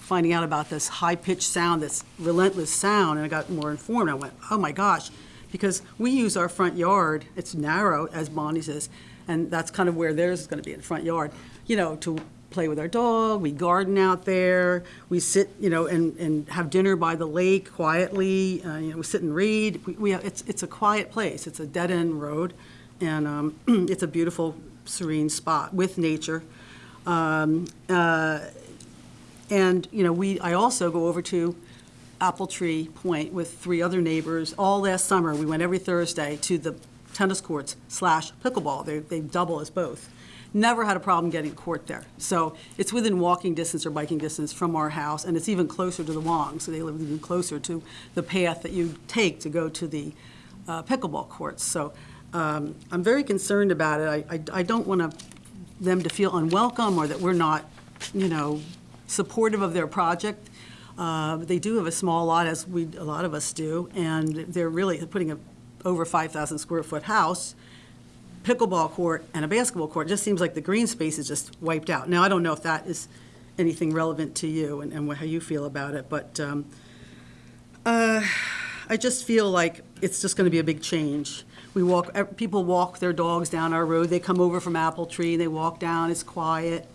L: finding out about this high-pitched sound, this relentless sound, and I got more informed, I went, oh my gosh, because we use our front yard, it's narrow, as Bonnie says, and that's kind of where theirs is going to be, in the front yard, you know, to play with our dog, we garden out there, we sit, you know, and, and have dinner by the lake quietly, uh, you know, we sit and read. We, we it's, it's a quiet place, it's a dead-end road, and um, it's a beautiful, serene spot with nature. Um, uh, And, you know, we, I also go over to Apple Tree Point with three other neighbors. All last summer, we went every Thursday to the tennis courts slash pickleball. They, they double as both. Never had a problem getting a court there. So it's within walking distance or biking distance from our house, and it's even closer to the Wong, so they live even closer to the path that you take to go to the uh, pickleball courts. So um, I'm very concerned about it. I, I- I don't want to, them to feel unwelcome or that we're not, you know, supportive of their project. Uh, They do have a small lot, as we, a lot of us do, and they're really putting a over 5,000 square foot house, pickleball court, and a basketball court. It just seems like the green space is just wiped out. Now, I don't know if that is anything relevant to you and and how you feel about it, but um, uh, I just feel like it's just going to be a big change. We walk, people walk their dogs down our road, they come over from Apple Tree, they walk down, it's quiet,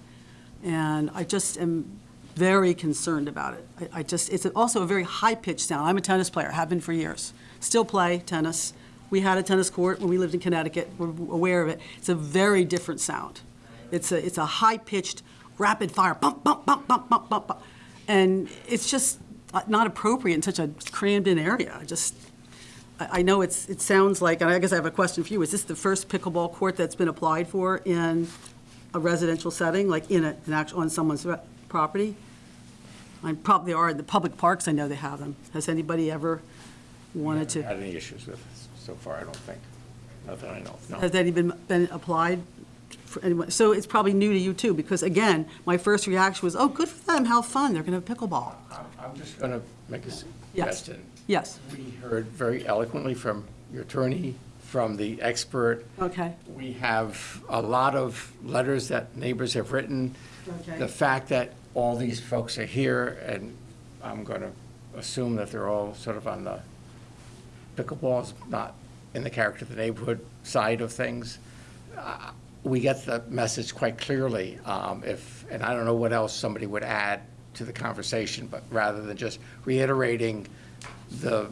L: and I just am very concerned about it. I I just, it's also a very high-pitched sound. I'm a tennis player, have been for years, still play tennis. We had a tennis court when we lived in Connecticut, we're aware of it. It's a very different sound. It's a, it's a high-pitched, rapid-fire, bump, bump, bump, bump, bump, bump, bump. And it's just not appropriate in such a crammed-in area. I just, I I know it's, it sounds like, and I guess I have a question for you, is this the first pickleball court that's been applied for in a residential setting, like in a, an actual, on someone's property? I probably are, the public parks, I know they have them. Has anybody ever wanted to,
E: Had any issues with it so far, I don't think. Not that I know of, no.
L: has any been, been applied for anyone? So it's probably new to you too, because again, my first reaction was, oh, good for them, how fun, they're gonna have pickleball.
E: I'm- I'm just going to make a
L: Yes.
E: suggestion.
L: Yes,
E: We heard very eloquently from your attorney, from the expert.
L: okay,
E: We have a lot of letters that neighbors have written.
L: Okay.
E: The fact that all these folks are here, and I'm going to assume that they're all sort of on the pickleballs, not in the character of the neighborhood side of things. Uh, We get the message quite clearly. um, If, and I don't know what else somebody would add to the conversation, but rather than just reiterating the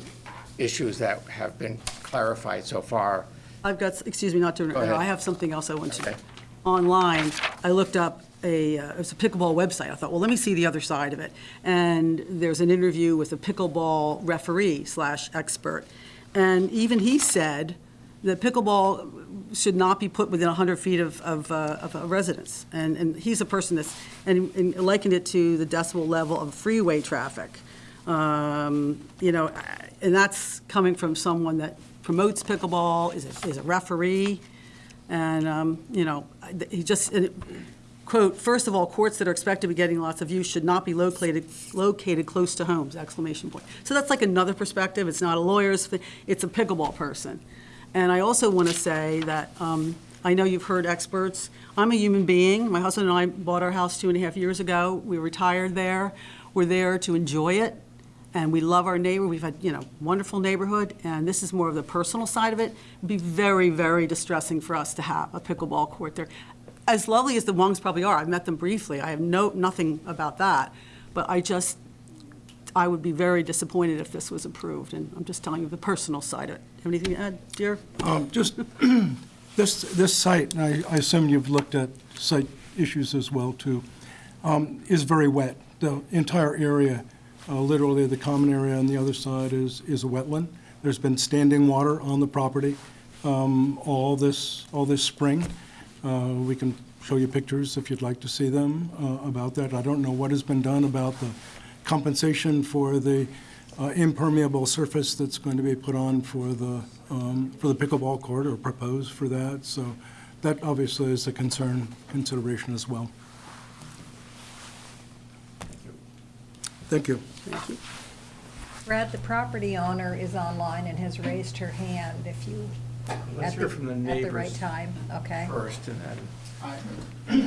E: issues that have been clarified so far,
L: I've got, excuse me, not to,
E: Go ahead.
L: I have something else I want to.
E: Okay.
L: online, I looked up a, uh, it was a pickleball website. I thought, well, let me see the other side of it. And there's an interview with a pickleball referee slash expert. And even he said that pickleball should not be put within 100 feet of, of, uh, of a residence. And, and he's a person that's, and and likened it to the decibel level of freeway traffic. Um, You know, and that's coming from someone that promotes pickleball, is a, is a referee. And, um, you know, he just, quote, first of all, courts that are expected to be getting lots of use should not be located, located close to homes," exclamation point. So that's like another perspective. It's not a lawyer's, it's a pickleball person. And I also want to say that, um, I know you've heard experts. I'm a human being. My husband and I bought our house two and a half years ago. We retired there. We're there to enjoy it, and we love our neighbor. We've had, you know, wonderful neighborhood, and this is more of the personal side of it. It'd be very, very distressing for us to have a pickleball court there. As lovely as the Wongs probably are, I've met them briefly. I have no, nothing about that. But I just, I would be very disappointed if this was approved, and I'm just telling you the personal side of it. Have anything to add, dear?
M: Um, Just, this, this site, and I I assume you've looked at site issues as well, too, um, is very wet. The entire area, uh, literally the common area on the other side is, is a wetland. There's been standing water on the property um, all this, all this spring. Uh, We can show you pictures if you'd like to see them uh, about that. I don't know what has been done about the compensation for the uh, impermeable surface that's going to be put on for the, um, for the pickleball court or proposed for that. So that obviously is a concern, consideration as well. Thank you. Thank you.
C: Brad, the property owner is online and has raised her hand if you,
E: Let's
C: at
E: hear
C: the,
E: from the
C: at the right
E: neighbors
C: time, okay?
E: first, and then.
N: Hi,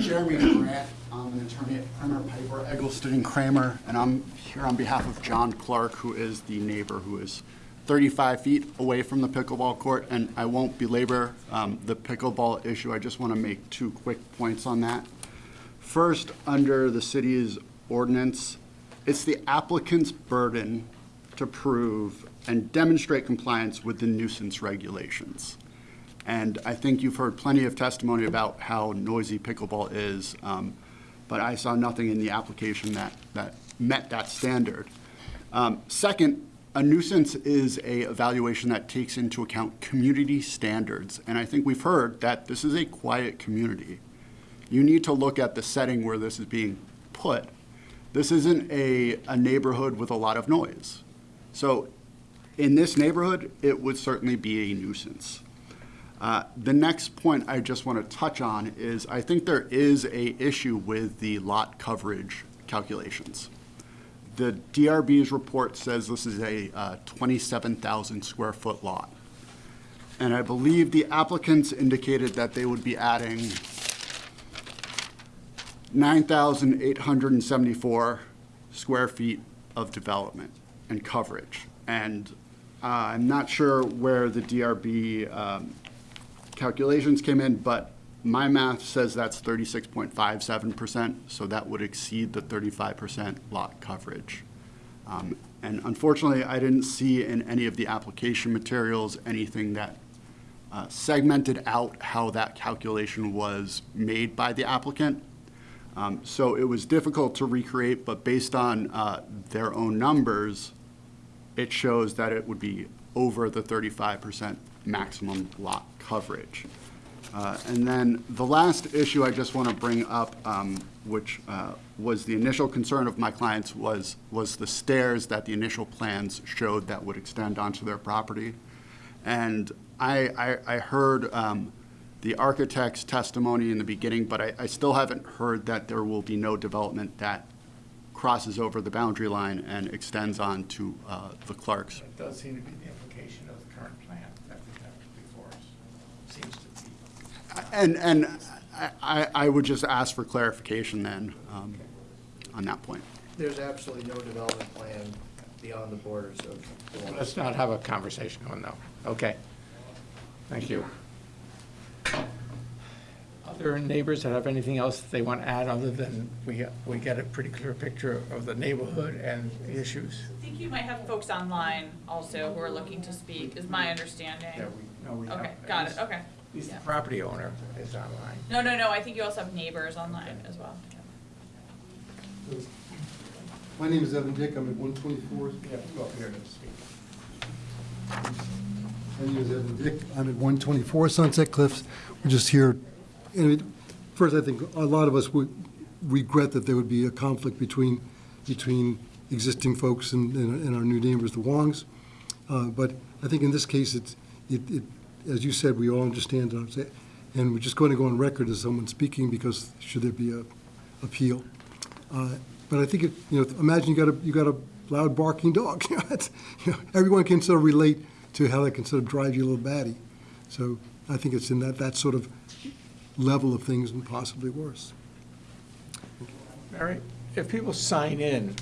N: Jeremy Grant. I'm an attorney at Primmer Piper, Eggleston and Cramer, and I'm here on behalf of John Clark, who is the neighbor who is 35 feet away from the pickleball court, and I won't belabor um, the pickleball issue. I just want to make two quick points on that. First, under the city's ordinance, it's the applicant's burden to prove and demonstrate compliance with the nuisance regulations. And I think you've heard plenty of testimony about how noisy pickleball is, um, but I saw nothing in the application that, that met that standard. Um, Second, a nuisance is a evaluation that takes into account community standards, and I think we've heard that this is a quiet community. You need to look at the setting where this is being put. This isn't a, a neighborhood with a lot of noise. So in this neighborhood, it would certainly be a nuisance. Uh, The next point I just want to touch on is I think there is a issue with the lot coverage calculations. The DRB's report says this is a uh, 27,000 square foot lot. And I believe the applicants indicated that they would be adding 9,874 square feet of development and coverage. And uh, I'm not sure where the DRB um, calculations came in, but my math says that's 36.57%, so that would exceed the 35% lot coverage. Um, And unfortunately, I didn't see in any of the application materials anything that uh, segmented out how that calculation was made by the applicant. Um, So it was difficult to recreate, but based on uh, their own numbers, it shows that it would be over the 35% maximum lot coverage. Uh, And then the last issue I just want to bring up, um, which uh, was the initial concern of my clients, was, was the stairs that the initial plans showed that would extend onto their property. And I, I, I heard um, the architect's testimony in the beginning, but I, I still haven't heard that there will be no development that crosses over the boundary line and extends on to uh, the Clarks.
E: It does seem to be the implication of the current plan that we have before us. Seems to be.
N: And, and I- I, I would just ask for clarification then um, on that point.
H: There's absolutely no development plan beyond the borders of the
E: Let's not have a conversation on that. Okay. Thank you. Other neighbors that have anything else they want to add other than we, we get a pretty clear picture of the neighborhood and the issues?
J: I think you might have folks online also who are looking to speak, is my understanding.
E: Yeah, we, no, we have.
J: Okay, got it, okay.
E: He's the
J: Yeah.
E: property owner is online.
J: No, no, no, I think you also have neighbors online as well.
O: My name is Evan Dick, I'm at 124.
E: You have to go up here to speak.
O: I'm at 124 Sunset Cliffs. We're just here, and first, I think a lot of us would regret that there would be a conflict between, between existing folks and, and and our new neighbors, the Wongs. Uh, But I think in this case, it's, it, it, as you said, we all understand, it, and we're just going to go on record as someone speaking because should there be a appeal. Uh, But I think, it you know, imagine you got a, you got a loud barking dog. You know, Everyone can sort of relate to how that can sort of drive you a little batty. So I think it's in that, that sort of level of things and possibly worse.
E: Mary, if people sign in,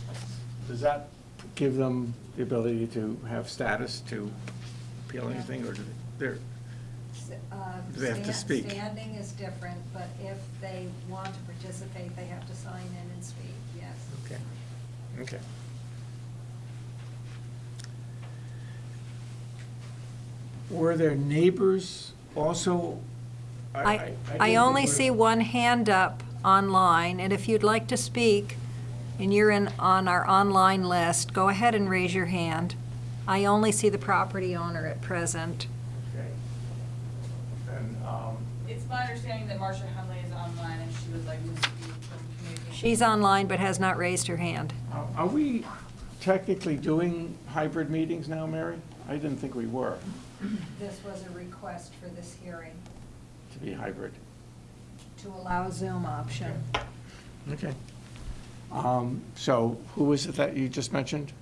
E: does that give them the ability to have status to appeal anything, or do they, they're,
C: Uh,
E: Do they have to
C: stand-
E: speak?
C: Standing is different, but if they want to participate, they have to sign in and speak, yes.
E: okay, okay. Were there neighbors also?
C: I,
E: didn't
C: I only
E: think we-
C: see one hand up online, and if you'd like to speak, and you're in, on our online list, go ahead and raise your hand. I only see the property owner at present.
E: Okay. And, um,
J: It's my understanding that Marcia Henley is online and she would like to speak from communication.
C: She's online but has not raised her hand.
E: are- are we technically doing hybrid meetings now, Mary? I didn't think we were,
C: This was a request for this hearing,
E: to be hybrid.
C: to allow Zoom option.
E: Okay. Um, So who is it that you just mentioned?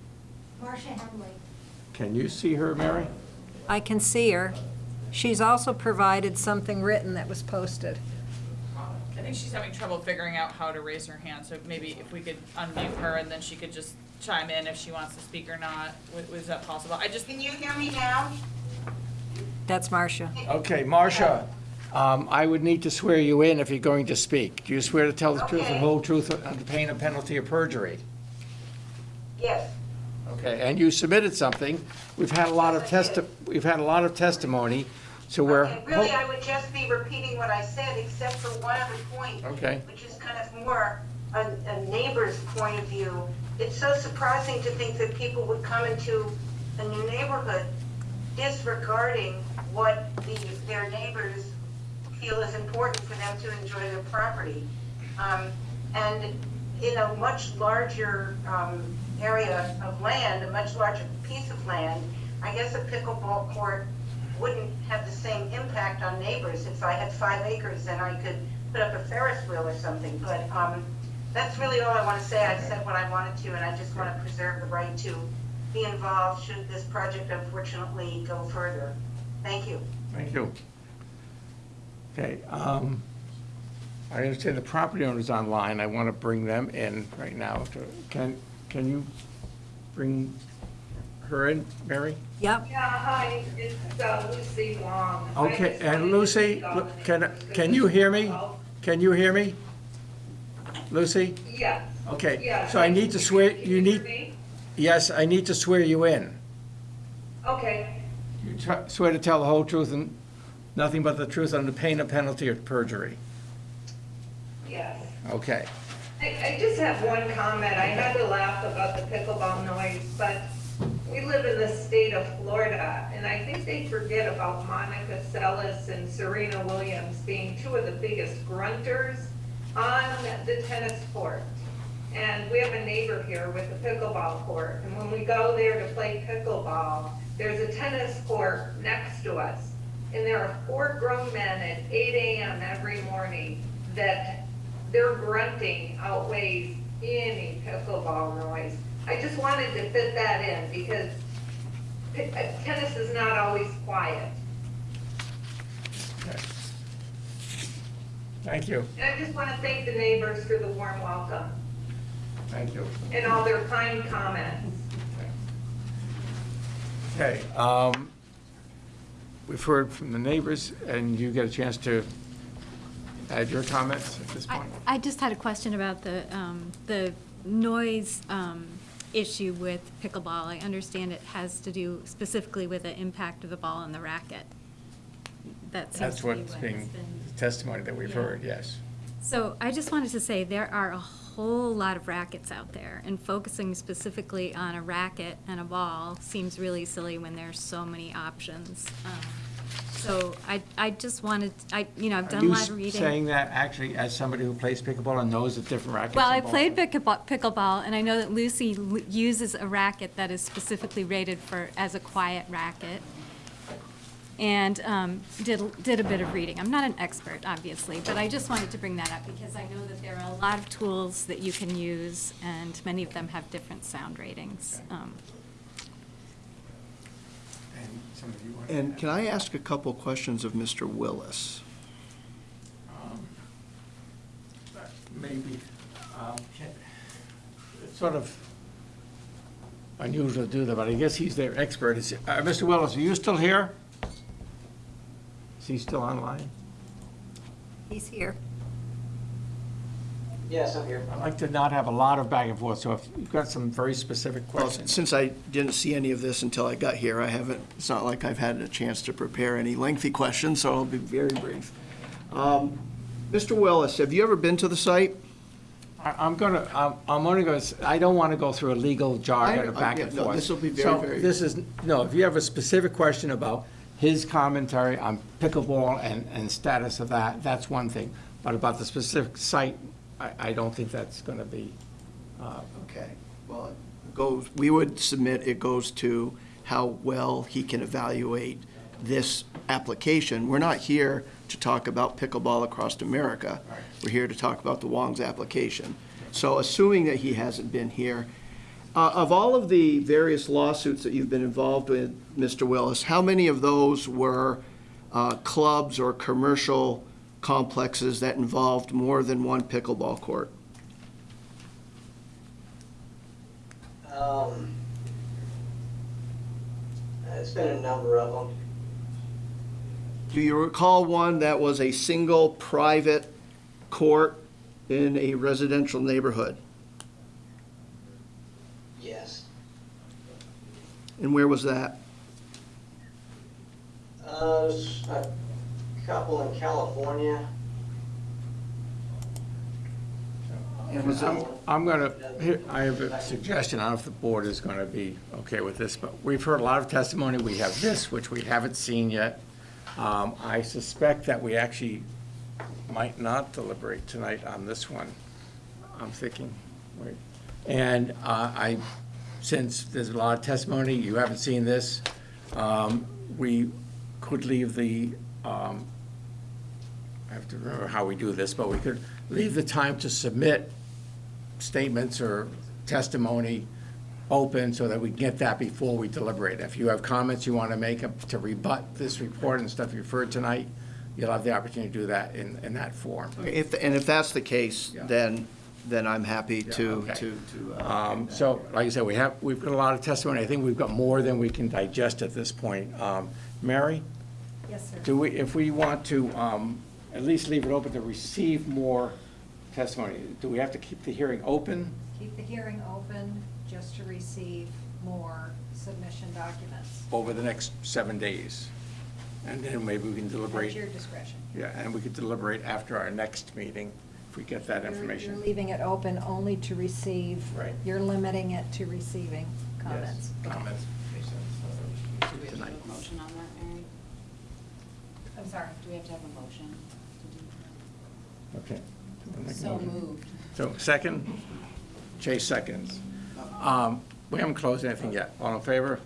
K: Marcia Henley.
E: Can you see her, Mary?
C: I can see her. She's also provided something written that was posted.
J: I think she's having trouble figuring out how to raise her hand, so maybe if we could unmute her and then she could just chime in if she wants to speak or not. Was, was that possible? I just.
P: Can you hear me now?
C: That's Marcia.
E: Okay, Marcia, um, I would need to swear you in if you're going to speak. Do you swear to tell the truth the
P: Okay.
E: whole truth under pain of penalty of perjury?
P: Yes.
E: Okay, and you submitted something. We've had a lot of testi, we've had a lot of testimony, so we're.
P: Okay, Really, I would just be repeating what I said, except for one other point.
E: Okay.
P: Which is kind of more a, a neighbor's point of view. It's so surprising to think that people would come into a new neighborhood disregarding what the, their neighbors feel is important for them to enjoy their property. Um, and in a much larger, um, area of land, a much larger piece of land, I guess a pickleball court wouldn't have the same impact on neighbors. If I had five acres, then I could put up a Ferris wheel or something. But um, that's really all I want to say. I said what I wanted to, and I just want to preserve the right to be involved should this project unfortunately go further. Thank you.
E: Thank you. Okay, um, I understand the property owner's online. I want to bring them in right now. to- Can, can you bring her in, Mary?
C: Yep.
Q: Yeah, hi, it's uh, Lucy Wong.
E: Okay, and Lucy, look, can, can you hear me? Can you hear me? Lucy?
Q: Yeah.
E: Okay,
Q: Yeah.
E: so I need to swear, you need, yes, I need to swear you in.
Q: Okay,
E: You swear to tell the whole truth and nothing but the truth under pain of penalty of perjury.
Q: yes.
E: Okay.
Q: I, I just have one comment. I had to laugh about the pickleball noise, but we live in the state of Florida, and I think they forget about Monica Seles and Serena Williams being two of the biggest grunters on the tennis court. And we have a neighbor here with a pickleball court, and when we go there to play pickleball, there's a tennis court next to us. And there are four grown men at eight AM every morning that their grunting outweighs any pickleball noise. I just wanted to fit that in because uh, tennis is not always quiet.
E: Okay. Thank you,
Q: And I just want to thank the neighbors for the warm welcome
E: thank you.
Q: and all their kind comments.
E: Okay, um, we've heard from the neighbors, and you get a chance to add your comments at this point.
G: I just had a question about the, um, the noise, um, issue with pickleball. I understand it has to do specifically with the impact of the ball and the racket. that
E: That's
G: to be what
E: what's being,
G: been.
E: testimony that we've
G: Yeah.
E: heard, yes.
G: So I just wanted to say, there are a whole lot of rackets out there, and focusing specifically on a racket and a ball seems really silly when there's so many options. Um, So I, I just wanted, I, you know, I've done a lot of reading.
E: saying that actually as somebody who plays pickleball and knows the different rackets?
G: Well, I played pickleball, pickleball, and I know that Lucy l- uses a racket that is specifically rated for, as a quiet racket. And um, did, did a bit of reading. I'm not an expert, obviously, but I just wanted to bring that up because I know that there are a lot of tools that you can use, and many of them have different sound ratings. Um,
E: And some of you want-
H: And can I ask a couple questions of Mr. Willis?
E: Um, Maybe, um, can- it's sort of unusual to do that, but I guess he's their expert. Is- uh, Mr. Willis, are you still here? Is he still online?
C: He's here.
I: Yes, I'm here.
E: I'd like to not have a lot of back and forth, so if you've got some very specific
H: Well,
E: questions.
H: since I didn't see any of this until I got here, I haven't, it's not like I've had a chance to prepare any lengthy questions, so I'll be very brief. Um, Mr. Willis, have you ever been to the site?
E: I- I'm gonna, I'm, I'm only gonna, s- I don't want to go through a legal jargon
H: I-
E: of back
H: I-
E: and
H: no,
E: forth.
H: this'll be very,
E: So
H: very-
E: this is, no, if you have a specific question about his commentary on pickleball and, and status of that, that's one thing. But about the specific site, I, I don't think that's gonna be, uh,
H: Okay, well, it goes, we would submit it goes to how well he can evaluate this application. We're not here to talk about pickleball across America. We're here to talk about the Wong's application. So assuming that he hasn't been here, uh, of all of the various lawsuits that you've been involved with, Mr. Willis, how many of those were uh, clubs or commercial complexes that involved more than one pickleball court?
I: Um, It's been a number of them.
H: Do you recall one that was a single private court in a residential neighborhood?
I: Yes.
H: And where was that?
I: Uh, a couple in California.
H: And was
E: I'm,
H: it,
E: I'm gonna, I have a suggestion, I don't know if the board is gonna be okay with this, but we've heard a lot of testimony, we have this, which we haven't seen yet. Um, I suspect that we actually might not deliberate tonight on this one, I'm thinking, wait. And, uh, I, since there's a lot of testimony, you haven't seen this, um, we could leave the, um, I have to remember how we do this, but we could leave the time to submit statements or testimony open so that we get that before we deliberate. If you have comments you want to make to rebut this report and stuff you've heard tonight, you'll have the opportunity to do that in, in that form.
H: if, and if that's the case,
E: Yeah.
H: then, then I'm happy to,
E: okay.
H: to, to. uh,
E: Um, So, like I said, we have, we've got a lot of testimony. I think we've got more than we can digest at this point. Um, Mary,
C: Yes, sir.
E: do we, if we want to um, at least leave it open to receive more testimony, do we have to keep the hearing open?
C: Keep the hearing open just to receive more submission documents.
E: over the next seven days. And then maybe we can
C: At
E: deliberate,
C: your discretion.
E: yeah, and we could deliberate after our next meeting if we get that
C: You're- You're
E: information.
C: leaving it open only to receive.
E: Right.
C: You're limiting it to receiving comments.
E: Yes, Comments. Tonight.
R: Motion on that, Mary?
C: I'm sorry.
R: Do we have to have a motion
E: Okay.
R: So moved.
E: So, second? Chase seconds. Um, We haven't closed anything yet. All in favor?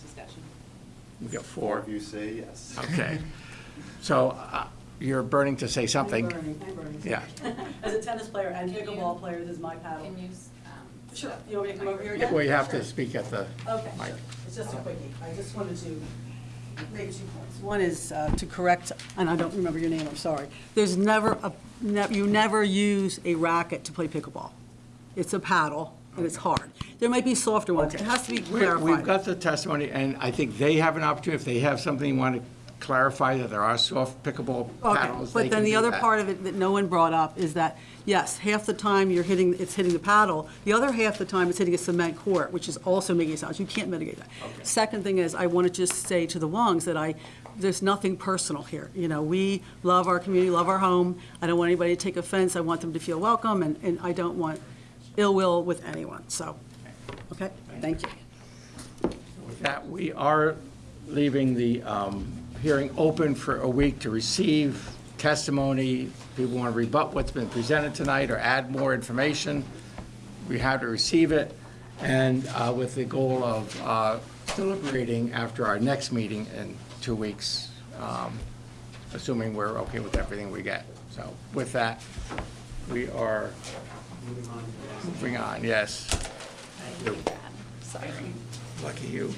R: Discussion.
E: We got four.
N: You say yes.
E: Okay. So uh, you're burning to say something.
L: I'm burning, I'm burning.
E: Yeah.
L: As a tennis player and pickleball player, this is my paddle.
R: Can you, um,
L: Sure, you want me to come over here again?
E: We have to speak at the
L: Okay,
E: mic.
L: sure. It's just a quickie. I just wanted to make two points. One is uh, to correct, and I don't remember your name, I'm sorry. There's never, a ne- you never use a racket to play pickleball. It's a paddle, and it's hard. There might be softer ones. It has to be
E: We- We've got the testimony, and I think they have an opportunity, if they have something they want to clarify that there are soft pickable
L: Okay,
E: paddles.
L: but then the other part of it that no one brought up is that, yes, half the time you're hitting, it's hitting the paddle, the other half the time it's hitting a cement court, which is also making sounds. You can't mitigate that. Second thing is, I want to just say to the Wongs that I, there's nothing personal here. You know, we love our community, love our home. I don't want anybody to take offense. I want them to feel welcome, and, and I don't want ill will with anyone, so, okay? Thank you.
E: With that, we are leaving the um, hearing open for a week to receive testimony. People want to rebut what's been presented tonight or add more information. We have to receive it, and uh, with the goal of uh, deliberating after our next meeting in two weeks, um, assuming we're okay with everything we get. So with that, we are moving on, yes. Thank you.
G: Sorry.
E: Lucky you.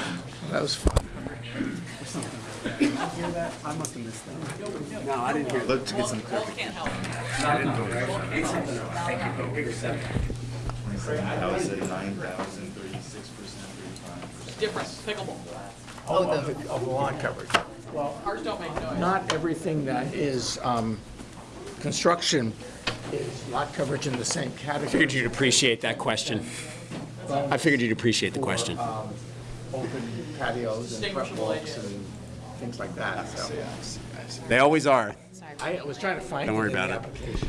E: That was fun. Did you hear that?
A: I must have missed that. No, I didn't hear.
N: Let's get some
J: Different, pickleball.
E: Oh, the, of the lawn coverage. Well,
J: Ours don't make noise.
E: not everything that is um, construction is lot coverage in the same category.
A: Figured
E: category.
A: you'd appreciate that question. I figured you'd appreciate the question.
E: Open patios and front walks and things like that, so.
A: They always are.
E: I was trying to find it
A: Don't worry
E: in the
A: about it.
E: application.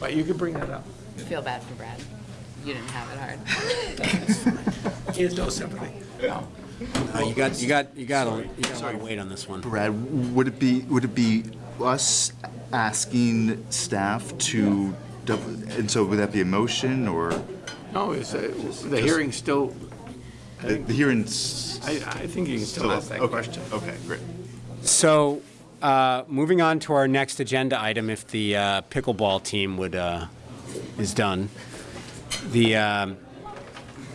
E: But you can bring that up.
S: Feel bad for Brad. You didn't have it hard.
E: He has no sympathy. No.
A: Uh, You got, you got, you got, a- you got a lot of weight on this one.
N: Brad, would it be, would it be us asking staff to, dou- and so would that be a motion or?
E: No, it's, uh, the hearing's still,
N: The the hearing's.
E: I, I think you can still ask that
N: okay,
E: question.
N: Okay, great.
A: So, uh, moving on to our next agenda item, if the uh, pickleball team would, uh, is done. The, um,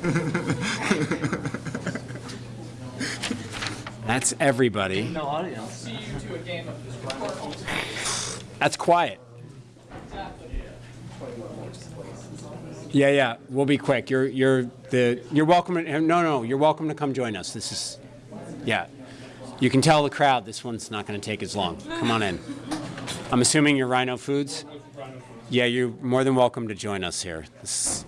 A: that's everybody.
J: No audience. See you to a game of this.
A: That's quiet. Yeah, yeah, we'll be quick. You're, you're the, you're welcome, to- no, no, you're welcome to come join us. This is, yeah. You can tell the crowd this one's not going to take as long. Come on in. I'm assuming you're Rhino Foods? Yeah, you're more than welcome to join us here. This-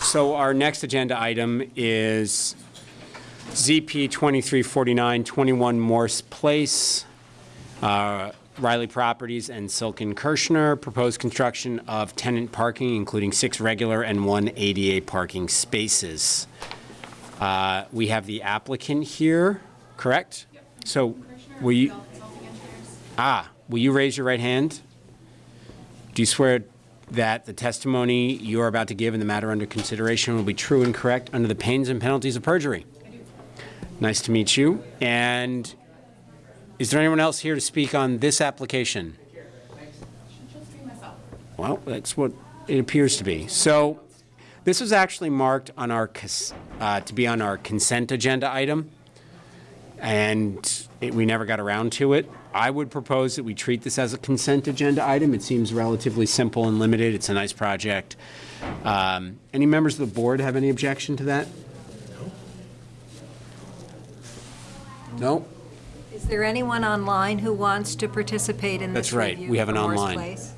A: So our next agenda item is ZP 2349, 21 Morse Place. Uh, Riley Properties and Silken Kirschner, proposed construction of tenant parking, including six regular and one ADA parking spaces. Uh, We have the applicant here, correct? So, will you? Ah, will you raise your right hand? Do you swear that the testimony you are about to give in the matter under consideration will be true and correct under the pains and penalties of perjury? Nice to meet you. And is there anyone else here to speak on this application? Well, that's what it appears to be. So this was actually marked on our, uh, to be on our consent agenda item, and it- we never got around to it. I would propose that we treat this as a consent agenda item. It seems relatively simple and limited. It's a nice project. Um, Any members of the board have any objection to that? No?
C: Is there anyone online who wants to participate in this
A: That's right.
C: review
A: We have
C: for
A: an
C: Morse
A: online.
C: Place?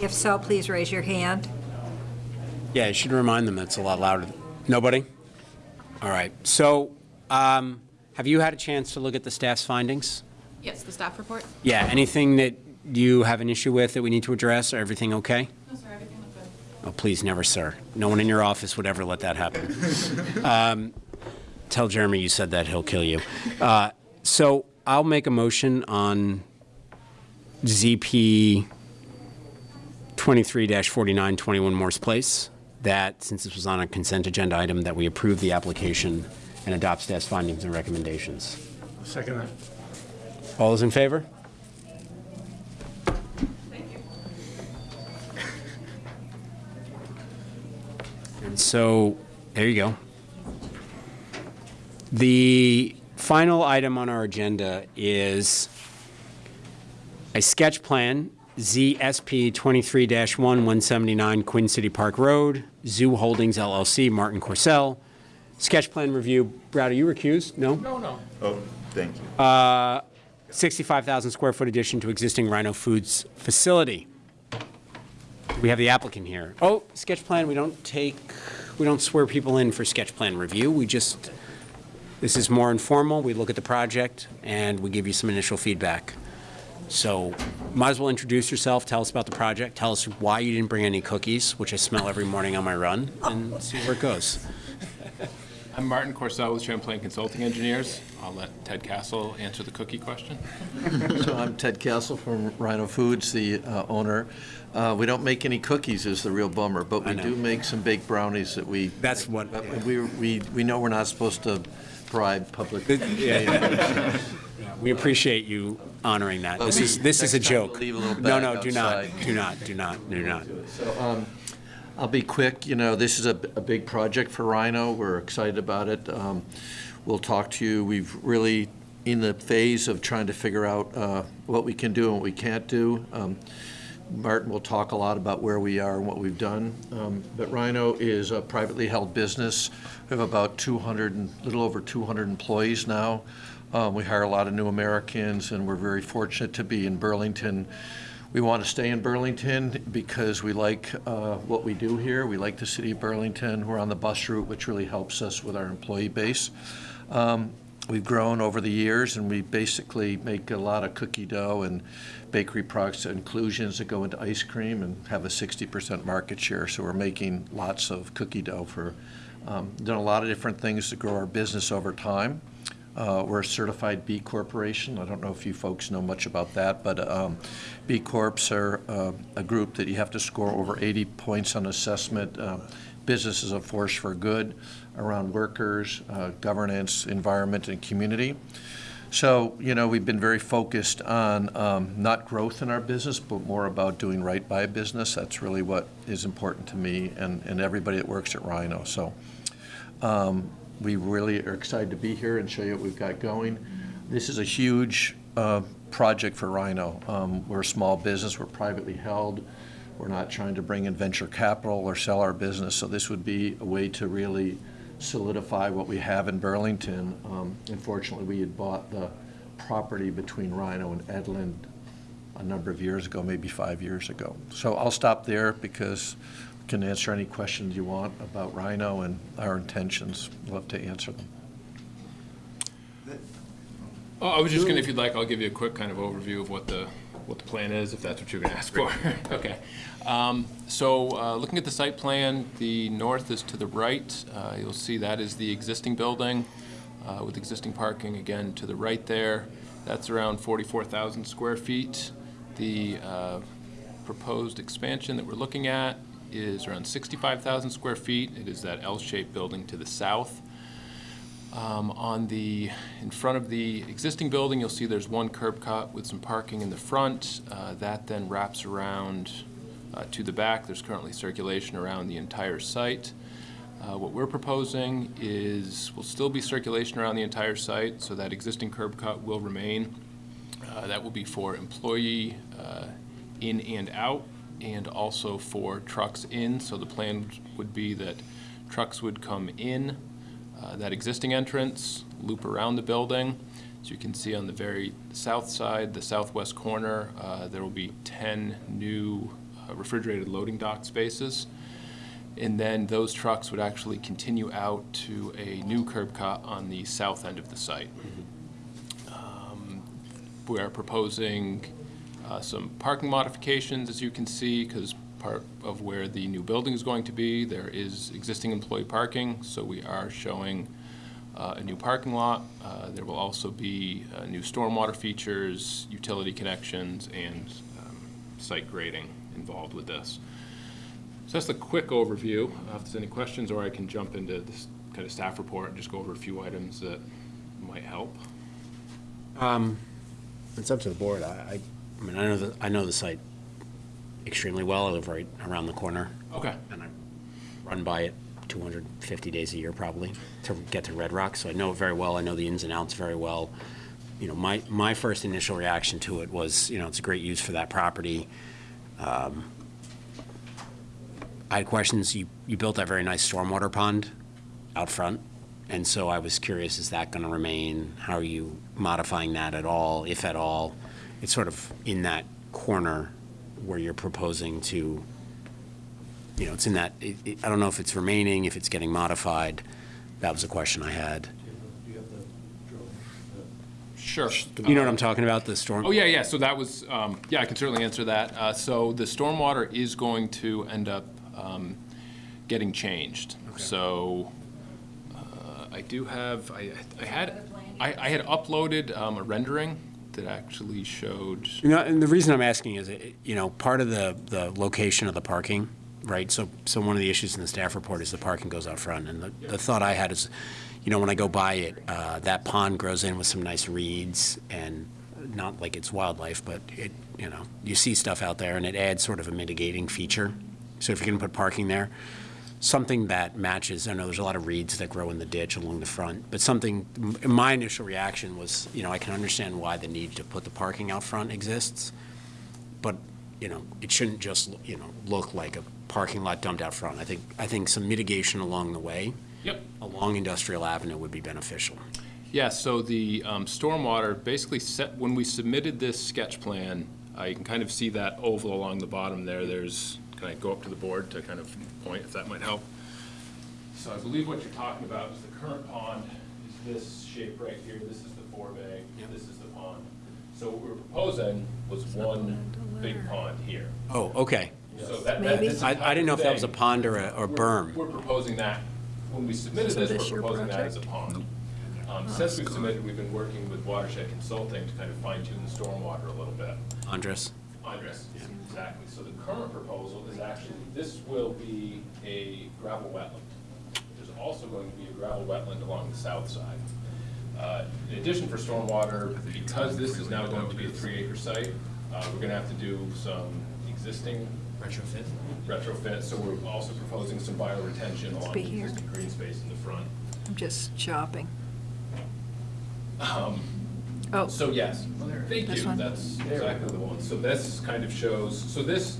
C: If so, please raise your hand.
A: Yeah, you should remind them that's a lot louder. Nobody? All right. So, um, have you had a chance to look at the staff's findings?
S: Yes, the staff report?
A: Yeah, anything that you have an issue with that we need to address, or everything okay?
S: No, sir, everything looked good.
A: Oh, please, never, sir. No one in your office would ever let that happen. Um, Tell Jeremy you said that, he'll kill you. Uh, So I'll make a motion on ZP 23-49, 21 Morse Place, that since this was on a consent agenda item, that we approve the application and adopt staff's findings and recommendations.
E: Second that.
A: All those in favor? Thank you. And so, there you go. The final item on our agenda is a sketch plan, ZSP 23-1, 179 Queen City Park Road, Zoo Holdings LLC, Martin Corcel, Sketch plan review, Brad, are you recused? No?
T: No, no. Oh, thank you.
A: Uh, 65,000 square foot addition to existing Rhino Foods facility. We have the applicant here. Oh, sketch plan, we don't take, we don't swear people in for sketch plan review. We just, this is more informal. We look at the project and we give you some initial feedback. So might as well introduce yourself, tell us about the project, tell us why you didn't bring any cookies, which I smell every morning on my run, and see where it goes.
U: I'm Martin Corsell with Champlain Consulting Engineers. I'll let Ted Castle answer the cookie question.
V: So I'm Ted Castle from Rhino Foods, the uh, owner. Uh, We don't make any cookies is the real bummer, but we do make some baked brownies that we.
A: That's what-
V: but We, we, we know we're not supposed to public.
A: Yeah, yeah. We appreciate you honoring that. This is, this is a
V: next time we'll
A: joke.
V: leave a little
A: No, no, do not, do not, do not, do not.
V: So, um, I'll be quick, you know, this is a, a big project for Rhino, we're excited about it. Um, We'll talk to you, we've really, in the phase of trying to figure out uh, what we can do and what we can't do. Um, Martin will talk a lot about where we are and what we've done. Um, But Rhino is a privately held business. We have about 200, and little over 200 employees now. Um, We hire a lot of new Americans, and we're very fortunate to be in Burlington. We want to stay in Burlington because we like uh, what we do here. We like the city of Burlington. We're on the bus route, which really helps us with our employee base. Um, We've grown over the years, and we basically make a lot of cookie dough and bakery products, inclusions that go into ice cream, and have a 60% market share. So we're making lots of cookie dough for, um, done a lot of different things to grow our business over time. Uh, We're a certified B Corporation. I don't know if you folks know much about that, but um, B Corps are uh, a group that you have to score over 80 points on assessment. Uh, Business is a force for good around workers, uh, governance, environment, and community. So, you know, we've been very focused on um, not growth in our business, but more about doing right by business. That's really what is important to me and, and everybody that works at Rhino. So um, we really are excited to be here and show you what we've got going. This is a huge uh, project for Rhino. Um, We're a small business, we're privately held. We're not trying to bring in venture capital or sell our business, so this would be a way to really solidify what we have in Burlington. Um, Unfortunately, we had bought the property between Rhino and Edlund a number of years ago, maybe five years ago. So I'll stop there because we can answer any questions you want about Rhino and our intentions. Love to answer them.
U: Oh, I was just gonna, if you'd like, I'll give you a quick kind of overview of what the, what the plan is, if that's what you're gonna ask for. Okay. Um, So, uh, looking at the site plan, the north is to the right. Uh, You'll see that is the existing building uh, with existing parking, again, to the right there. That's around 44,000 square feet. The uh, proposed expansion that we're looking at is around 65,000 square feet. It is that L-shaped building to the south. Um, On the, in front of the existing building, you'll see there's one curb cut with some parking in the front. Uh, That then wraps around uh, to the back. There's currently circulation around the entire site. Uh, What we're proposing is, will still be circulation around the entire site, so that existing curb cut will remain. Uh, That will be for employee uh, in and out, and also for trucks in. So the plan would be that trucks would come in uh, that existing entrance, loop around the building. As you can see on the very south side, the southwest corner, uh, there will be 10 new uh, refrigerated loading dock spaces. And then those trucks would actually continue out to a new curb cut on the south end of the site. Um, We are proposing uh, some parking modifications, as you can see, because part of where the new building is going to be, there is existing employee parking, so we are showing uh, a new parking lot. Uh, There will also be uh, new stormwater features, utility connections, and um, site grading involved with this. So that's a quick overview. Uh, If there's any questions, or I can jump into this kind of staff report and just go over a few items that might help.
A: Um, It's up to the board. I, I, I mean, I know the, I know the site extremely well. I live right around the corner.
U: Okay.
A: And I run by it 250 days a year probably to get to Red Rock, so I know it very well. I know the ins and outs very well. You know, my, my first initial reaction to it was, you know, it's a great use for that property. Um, I had questions. You, you built that very nice stormwater pond out front. And so I was curious, is that going to remain? How are you modifying that at all, if at all? It's sort of in that corner where you're proposing to, you know, it's in that, it- it- I don't know if it's remaining, if it's getting modified. That was a question I had.
U: Sure.
A: You know what I'm talking about, the storm?
U: Oh, yeah, yeah, so that was, um, yeah, I can certainly answer that. Uh, So the stormwater is going to end up um, getting changed. So uh, I do have, I I had, I I had uploaded um, a rendering that actually showed,
A: You know, and the reason I'm asking is, it- you know, part of the, the location of the parking, right? So, so one of the issues in the staff report is the parking goes out front. And the, the thought I had is, you know, when I go by it, uh, that pond grows in with some nice reeds and not like it's wildlife, but it, you know, you see stuff out there and it adds sort of a mitigating feature. So if you're going to put parking there, something that matches, I know there's a lot of reeds that grow in the ditch along the front, but something, my initial reaction was, you know, I can understand why the need to put the parking out front exists, but, you know, it shouldn't just, you know, look like a parking lot dumped out front. I think, I think some mitigation along the way.
U: Yep.
A: Along Industrial Avenue would be beneficial.
U: yeah, so the um, stormwater, basically set, when we submitted this sketch plan, you can kind of see that oval along the bottom there. There's, can I go up to the board to kind of point, if that might help? So I believe what you're talking about is the current pond is this shape right here. This is the forebay, this is the pond. So what we're proposing was one big pond here.
A: Oh, okay.
U: So that, that,
A: Maybe.
U: this
A: I- I didn't know if that was a
U: thing,
A: pond or a- or
U: we're-
A: berm.
U: We're proposing that, when we submitted
A: So
U: this,
A: this
U: we're
A: your
U: proposing that as a
A: project?
U: pond. Um, Since we've submitted, we've been working with Watershed Consulting to kind of fine tune the stormwater a little bit.
A: Andres?
U: Andres, exactly. So the current proposal is actually, this will be a gravel wetland. There's also going to be a gravel wetland along the south side. Uh, In addition for stormwater, because this is now going to be a three acre site, uh, we're gonna have to do some existing.
A: Retrofit?
U: Retrofit, so we're also proposing some bioretention along the
W: here.
U: existing green space in the front.
W: I'm just shopping.
U: Um,
W: Oh.
U: So yes, thank
W: This
U: you,
W: one?
U: that's exactly the one. So this kind of shows, so this,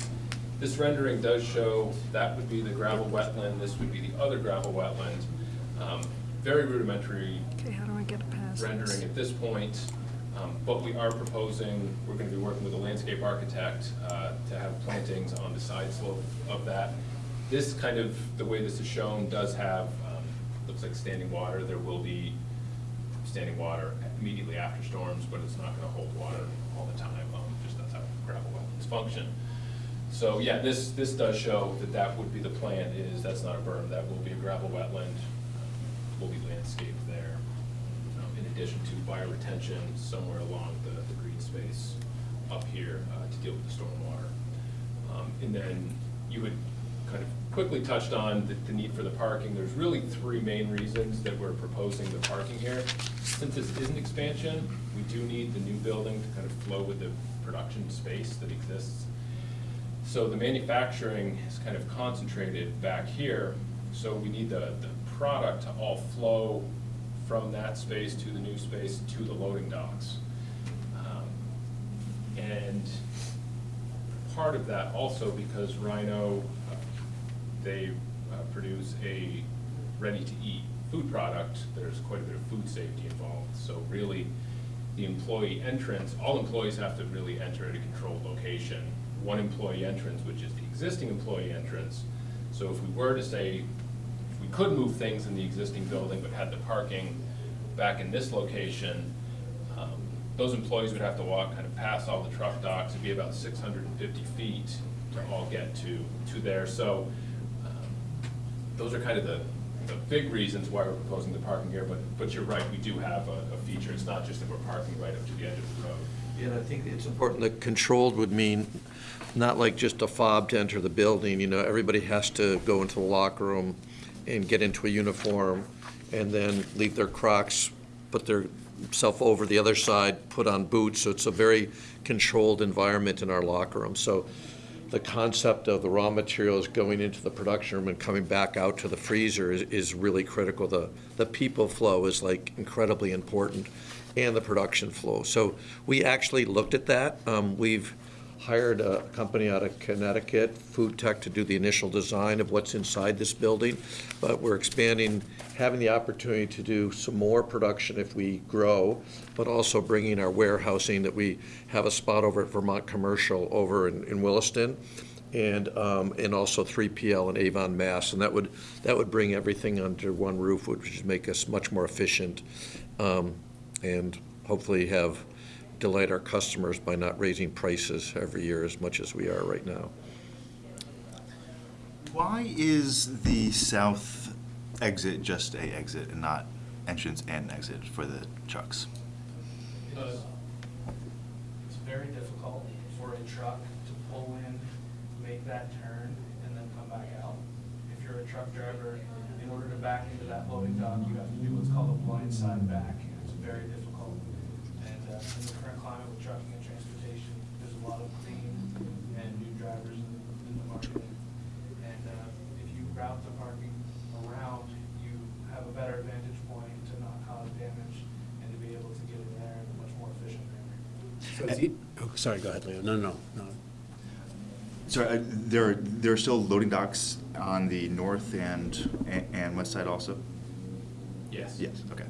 U: this rendering does show, that would be the gravel wetland, this would be the other gravel wetland. Um, Very rudimentary
W: Okay, how do I get past
U: rendering
W: this?
U: at this point, um, but we are proposing, we're gonna be working with a landscape architect uh, to have plantings on the side slope of that. This kind of, the way this is shown, does have, um, looks like standing water, there will be standing water immediately after storms, but it's not gonna hold water all the time, um, just that's how gravel wetlands function. So, yeah, this, this does show that that would be the plan, is, that's not a berm, that will be a gravel wetland, will be landscaped there. um, In addition to bioretention somewhere along the, the green space up here, uh, to deal with the stormwater. Um, And then you had kind of quickly touched on the, the need for the parking. There's really three main reasons that we're proposing the parking here. Since this is an expansion, we do need the new building to kind of flow with the production space that exists. So the manufacturing is kind of concentrated back here, so we need the, the product to all flow from that space to the new space to the loading docks. Um, And part of that also because Rhino, uh, they uh, produce a ready-to-eat food product, there's quite a bit of food safety involved. So really, the employee entrance, all employees have to really enter at a controlled location. One employee entrance, which is the existing employee entrance. So if we were to say, we could move things in the existing building but had the parking back in this location, um, those employees would have to walk kind of past all the truck docks, it'd be about six hundred and fifty feet to all get to, to there. So, um, those are kind of the, the big reasons why we're proposing the parking here, but, but you're right, we do have a, a feature, it's not just that we're parking right up to the edge of the road.
V: Yeah, and I think it's important that controlled would mean not like just a fob to enter the building, you know, everybody has to go into the locker room and get into a uniform and then leave their Crocs, put their self over the other side, put on boots, so it's a very controlled environment in our locker room. So the concept of the raw materials going into the production room and coming back out to the freezer is, is really critical. The, the people flow is like incredibly important, and the production flow. So we actually looked at that. Um, we've hired a company out of Connecticut, Food Tech, to do the initial design of what's inside this building. But we're expanding, having the opportunity to do some more production if we grow, but also bringing our warehousing, that we have a spot over at Vermont Commercial over in in Williston, and, um, and also 3PL in Avon, Mass. And that would, that would bring everything under one roof, which would make us much more efficient, um, and hopefully have, delight our customers by not raising prices every year as much as we are right now.
T: Why is the south exit just a exit and not entrance and exit for the trucks?
X: Because it's very difficult for a truck to pull in, make that turn, and then come back out. If you're a truck driver, in order to back into that loading dock, you have to do what's called a blind side back. It's very difficult. And uh, in the current climate with trucking and transportation, there's a lot of clean and new drivers in in the market. And uh, if you route the parking around, you have a better vantage point to not cause damage and to be able to get in there in a much more efficient manner.
A: So is it- oh, Sorry, go ahead, Leo. No, no, no.
T: So uh, there, are- there are still loading docks on the north and, and west side also?
X: Yes.
T: Yes, okay.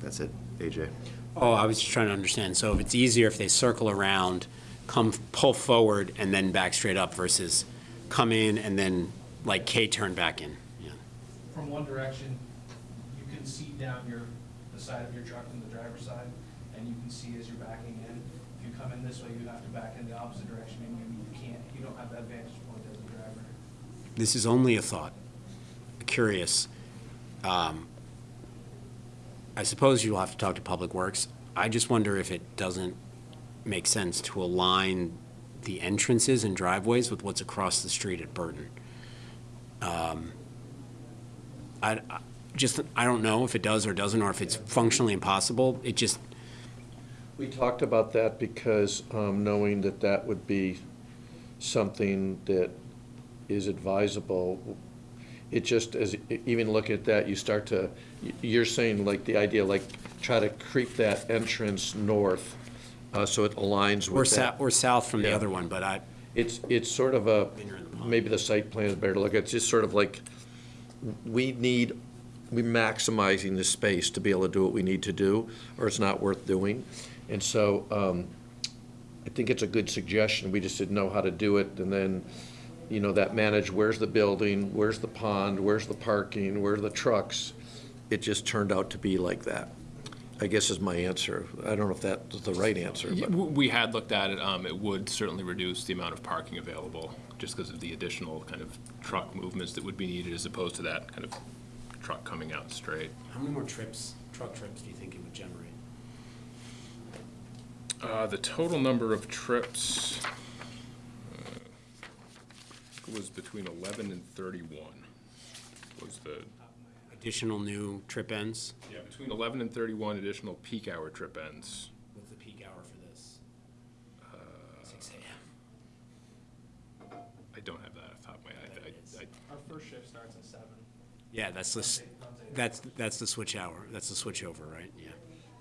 T: That's it, AJ.
A: Oh, I was just trying to understand. So if it's easier if they circle around, come, pull forward, and then back straight up versus come in and then like K-turn back in? Yeah.
X: From one direction, you can see down your, the side of your truck from the driver's side, and you can see as you're backing in. If you come in this way, you have to back in the opposite direction, and you, you can't, you don't have that vantage point as a driver.
A: This is only a thought. Curious. Um, I suppose you'll have to talk to Public Works. I just wonder if it doesn't make sense to align the entrances and driveways with what's across the street at Burton. Um, I, I- just, I don't know if it does or doesn't, or if it's functionally impossible. It just,
V: We talked about that because um, knowing that that would be something that is advisable, it just, as, even looking at that, you start to, you're saying like the idea, like, try to creep that entrance north, uh, so it aligns
A: or
V: with
A: south,
V: that.
A: or south from the
V: Yeah.
A: other one, but I,
V: It's, it's sort of a, maybe the site plan is better to look at, it's just sort of like, we need, we maximizing the space to be able to do what we need to do, or it's not worth doing. And so, um, I think it's a good suggestion, we just didn't know how to do it, and then, you know, that manage, where's the building, where's the pond, where's the parking, where are the trucks? It just turned out to be like that, I guess is my answer. I don't know if that's the right answer,
U: Yeah,
V: but.
U: We had looked at it, um, it would certainly reduce the amount of parking available, just because of the additional kind of truck movements that would be needed as opposed to that kind of truck coming out straight.
A: how many more trips, truck trips do you think it would generate?
U: Uh, the total number of trips uh, was between eleven and thirty-one, was the,
A: Additional new trip ends?
U: yeah, between eleven and thirty-one additional peak hour trip ends.
A: What's the peak hour for this? Six AM.
U: I don't have that off the top of my head. I- I-
X: Our first shift starts at seven.
A: Yeah, that's the, that's, that's the switch hour, that's the switch over, right? Yeah.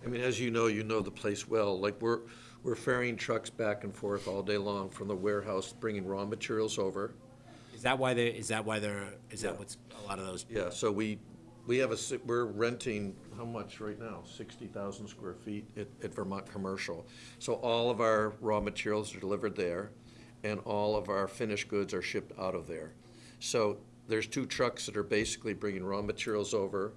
V: I mean, as you know, you know the place well. Like, we're, we're ferrying trucks back and forth all day long from the warehouse, bringing raw materials over.
A: Is that why they, is that why they're, is that
V: Yeah.
A: what's, a lot of those?
V: Yeah, so we, we have a, si- we're renting, how much right now? Sixty thousand square feet at, at Vermont Commercial. So all of our raw materials are delivered there, and all of our finished goods are shipped out of there. So there's two trucks that are basically bringing raw materials over,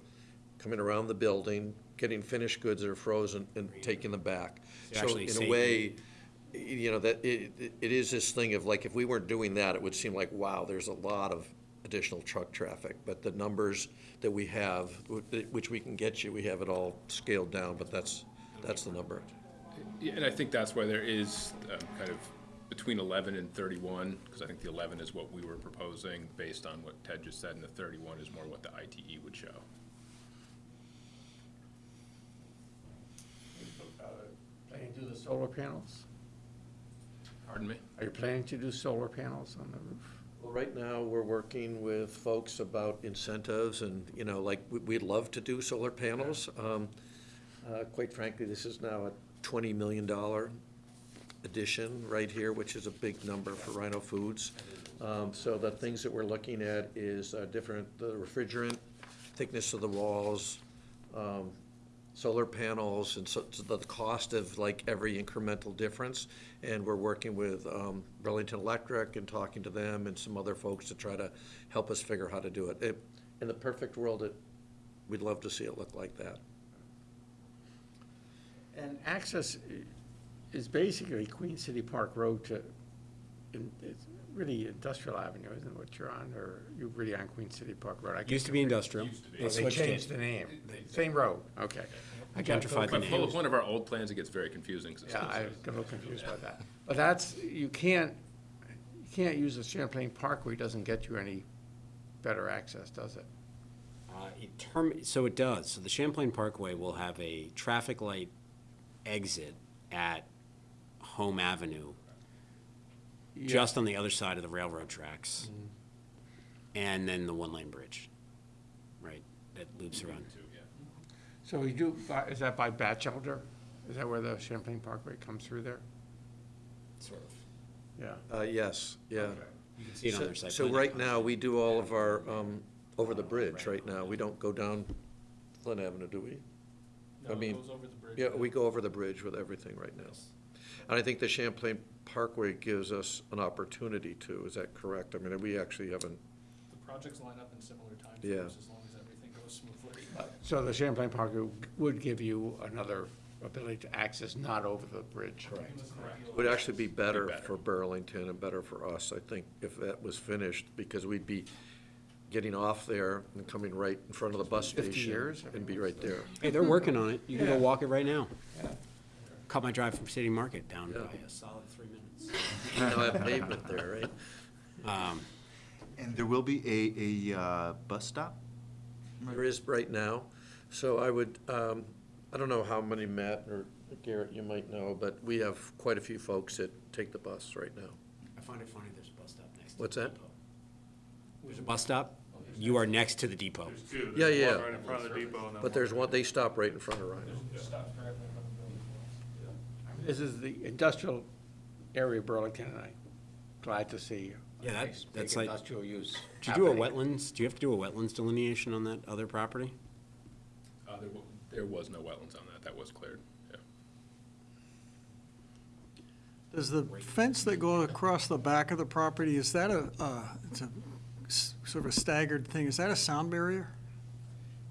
V: coming around the building, getting finished goods that are frozen, and taking them back.
A: So
V: So
A: actually
V: in a
A: saving-
V: way, you know, that, it, it- it is this thing of like, if we weren't doing that, it would seem like, wow, there's a lot of additional truck traffic. But the numbers that we have, wh- which we can get you, we have it all scaled down, but that's, that's the number.
U: Yeah, and I think that's why there is um, kind of between 11 and 31, because I think the 11 is what we were proposing based on what Ted just said, and the 31 is more what the ITE would show.
E: Planning to do the solar panels?
U: Pardon me?
E: Are you planning to do solar panels on the roof?
V: Well, right now, we're working with folks about incentives and, you know, like, we- we'd love to do solar panels. Um, uh, Quite frankly, this is now a $20 million addition right here, which is a big number for Rhino Foods. Um, So the things that we're looking at is uh, different, the refrigerant, thickness of the walls, um, solar panels, and so so the cost of like every incremental difference. And we're working with um, Burlington Electric and talking to them and some other folks to try to help us figure how to do it. It- In the perfect world, it, we'd love to see it look like that.
E: And access is basically Queen City Park Road to, in- it's really Industrial Avenue, isn't it what you're on, or you're really on Queen City Park Road? I
A: Used to be
E: confused.
A: industrial.
E: Oh,
A: They
E: They
A: switched it.
E: changed the name, same road, okay. I got
A: Gentrified the
E: so
A: name.
U: Pull up
E: confused.
U: one of our old plans, it gets very confusing. 'cause it's
E: Yeah, I
U: still-
E: got a little confused by that. But that's, you can't, you can't use the Champlain Parkway, it doesn't get you any better access, does it?
A: Uh, it term, so it does. So the Champlain Parkway will have a traffic light exit at Home Avenue, just on the other side of the railroad tracks. And then the one-lane bridge, right, that loops around.
E: So you do, by- is that by Batchelder? Is that where the Champlain Parkway comes through there?
A: Sort of.
E: Yeah.
V: Uh, yes, yeah.
A: You can see it on
V: So-
A: their site
V: So
A: plan.
V: right now, we do all of our, um, over the bridge right now. We don't go down Flynn Avenue, do we?
X: No,
V: I
X: it
V: mean,
X: goes over the bridge.
V: Yeah, we go over the bridge with everything right now. And I think the Champlain Parkway gives us an opportunity to, is that correct? I mean, we actually haven't,
X: The projects line up in similar timeframes
V: Yeah.
X: as long as everything goes smoothly.
E: So the Champlain Parkway would give you another ability to access not over the bridge? Correct.
V: would actually be better
U: better.
V: for Burlington and better for us, I think, if that was finished, because we'd be getting off there and coming right in front of the bus
E: 50
V: station.
E: years?
V: And be right there.
A: Hey, they're working on it. You can go walk it right now.
E: Yeah.
A: Cut my drive from City Market down
V: Yeah.
A: by a solid three minutes.
V: You now have pavement there, right?
A: Um,
T: And there will be a, a uh, bus stop?
V: There is right now, so I would, um, I don't know how many, Matt or Garrett, you might know, but we have quite a few folks that take the bus right now.
A: I find it funny there's a bus stop next to
V: What's
A: the
V: that?
A: depot. There's a bus stop? You are next to the depot. There's two.
V: Yeah, yeah.
Y: Right in front of the depot and then
V: But there's one, they stop right in front of Rhino.
X: Stops directly in front of the building.
E: This is the industrial area of Burlington, and I'm glad to see. a
A: Yeah, that-
E: nice big
A: that's like-
E: Industrial use.
A: Did you do a
E: happening.
A: wetlands, do you have to do a wetlands delineation on that other property?
U: Uh, there, wa- there was no wetlands on that, that was cleared, yeah.
Z: Does the fence that goes across the back of the property, is that a, uh, it's a s- sort of a staggered thing, is that a sound barrier?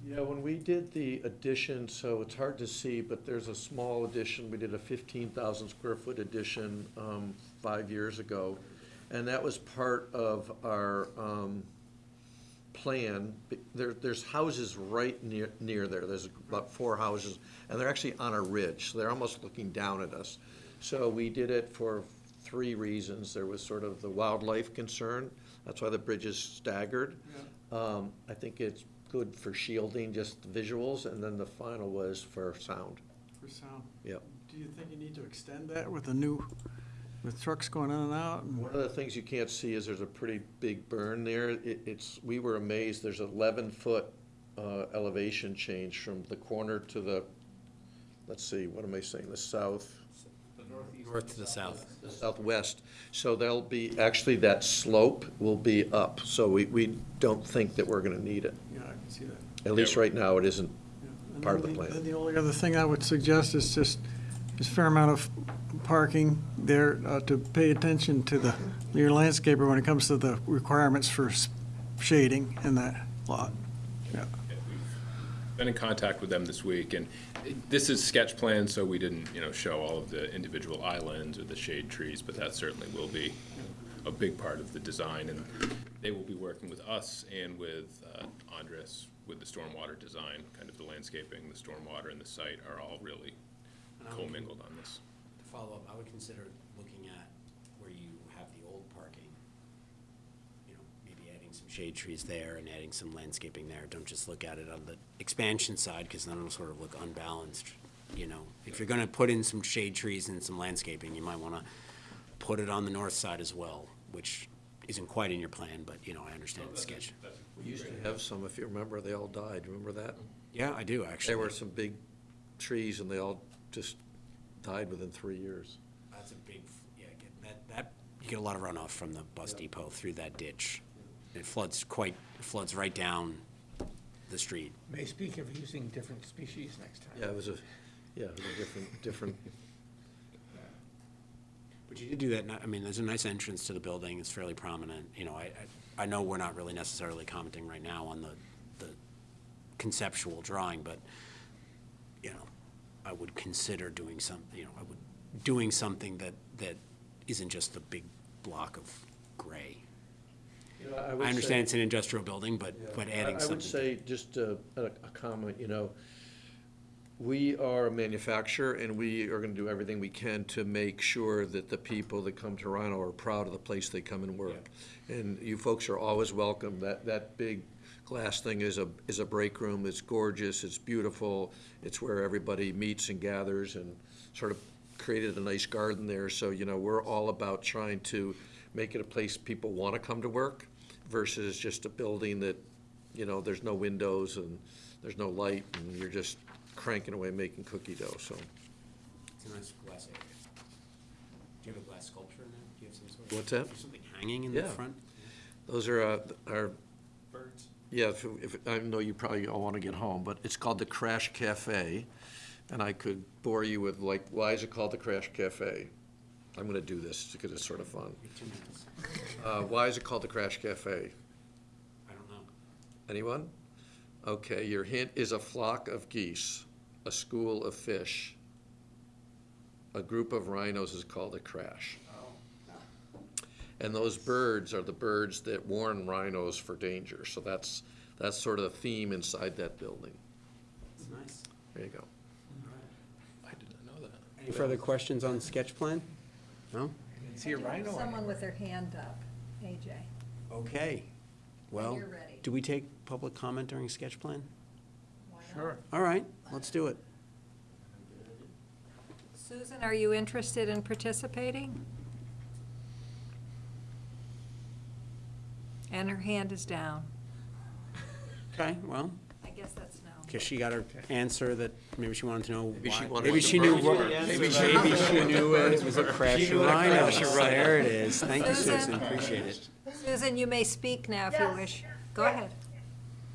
V: Yeah, when we did the addition, so it's hard to see, but there's a small addition, we did a fifteen thousand square foot addition, um, five years ago. And that was part of our, um, plan. There, there's houses right near, near there, there's about four houses, and they're actually on a ridge, so they're almost looking down at us. So we did it for three reasons. There was sort of the wildlife concern, that's why the bridge is staggered. Um, I think it's good for shielding, just the visuals, and then the final was for sound.
Z: For sound?
V: Yep.
Z: Do you think you need to extend that with a new, with trucks going in and out? and-
V: One of the things you can't see is there's a pretty big berm there. It, it's, we were amazed, there's eleven foot, uh, elevation change from the corner to the, let's see, what am I saying, the south?
A: North to the south.
V: the southwest. So there'll be, actually, that slope will be up, so we, we don't think that we're gonna need it.
Z: Yeah, I can see that.
V: At least right now, it isn't
Z: And
V: part of the
Z: then
V: plan.
Z: Then the only other thing I would suggest is just, is a fair amount of parking there uh, to pay attention to the, your landscaper when it comes to the requirements for shading in that lot. Yeah.
U: Been in contact with them this week, and this is sketch plan, so we didn't, you know, show all of the individual islands or the shade trees, but that certainly will be a big part of the design, and they will be working with us and with uh, Andres with the stormwater design, kind of the landscaping, the stormwater, and the site are all really commingled on this.
A: To follow up, I would consider looking at where you have the old parking. You know, maybe adding some shade trees there and adding some landscaping there. Don't just look at it on the expansion side, because then it'll sort of look unbalanced. You know, if you're gonna put in some shade trees and some landscaping, you might wanna put it on the north side as well, which isn't quite in your plan, but, you know, I understand the sketch.
V: We used to have some, if you remember, they all died, remember that?
A: Yeah, I do, actually.
V: There were some big trees, and they all just died within three years.
A: That's a big you get a lot of runoff from the bus depot through that ditch. It floods quite, floods right down the street.
E: May speak of using different species next time.
V: Yeah, it was a, yeah, it was a different, different,
A: But you did do that, ni- I mean, there's a nice entrance to the building, it's fairly prominent, you know, I, I I know we're not really necessarily commenting right now on the, the conceptual drawing, but, you know, I would consider doing some, you know, I would, doing something that, that isn't just a big block of gray.
V: You know, I would
A: I understand
V: say-
A: it's an industrial building, but, but
V: I-
A: adding something.
V: I would say, just a, a a comment, you know, we are a manufacturer, and we are gonna do everything we can to make sure that the people that come to Rhino are proud of the place they come and work. And you folks are always welcome. That, that big glass thing is a, is a break room. It's gorgeous, it's beautiful. It's where everybody meets and gathers and sort of created a nice garden there. So, you know, we're all about trying to make it a place people wanna come to work versus just a building that, you know, there's no windows and there's no light and you're just cranking away making cookie dough, so.
A: It's a nice glass area. Do you have a glass sculpture in there? Do you have some sort of?
V: What's that?
A: Something hanging in the
V: Yeah.
A: front?
V: Those are, uh, are,
A: Birds.
V: Yeah, if, if, I know you probably all want to get home, but it's called the Crash Cafe. And I could bore you with like, why is it called the Crash Cafe? I'm gonna do this because it's sort of fun. Uh, why is it called the Crash Cafe?
A: I don't know.
V: Anyone? Okay, your hint is a flock of geese, a school of fish. A group of rhinos is called a crash. And those birds are the birds that warn rhinos for danger, so that's, that's sort of the theme inside that building.
A: It's nice.
V: There you go. All right.
U: I did not know that.
A: Any further questions on the sketch plan? No?
E: See a rhino.
C: Someone with their hand up, AJ.
A: Okay. Well,
C: you're ready.
A: do we take public comment during sketch plan?
E: Sure.
A: All right, let's do it.
W: Susan, are you interested in participating? And her hand is down.
A: Okay, well,
W: I guess that's no.
A: because she got her answer that maybe she wanted to know
V: Maybe she
A: why.
V: wanted
A: Maybe
V: to
A: she knew,
V: know
A: what-
V: the
A: maybe she maybe she knew it was a crash
V: She
A: of
V: knew what a crash of.
A: There it is. Thank you,
W: Susan.
A: Susan, appreciate it.
W: Susan, you may speak now if you
Y: Yes.
W: wish. Go
Y: Yeah.
W: ahead.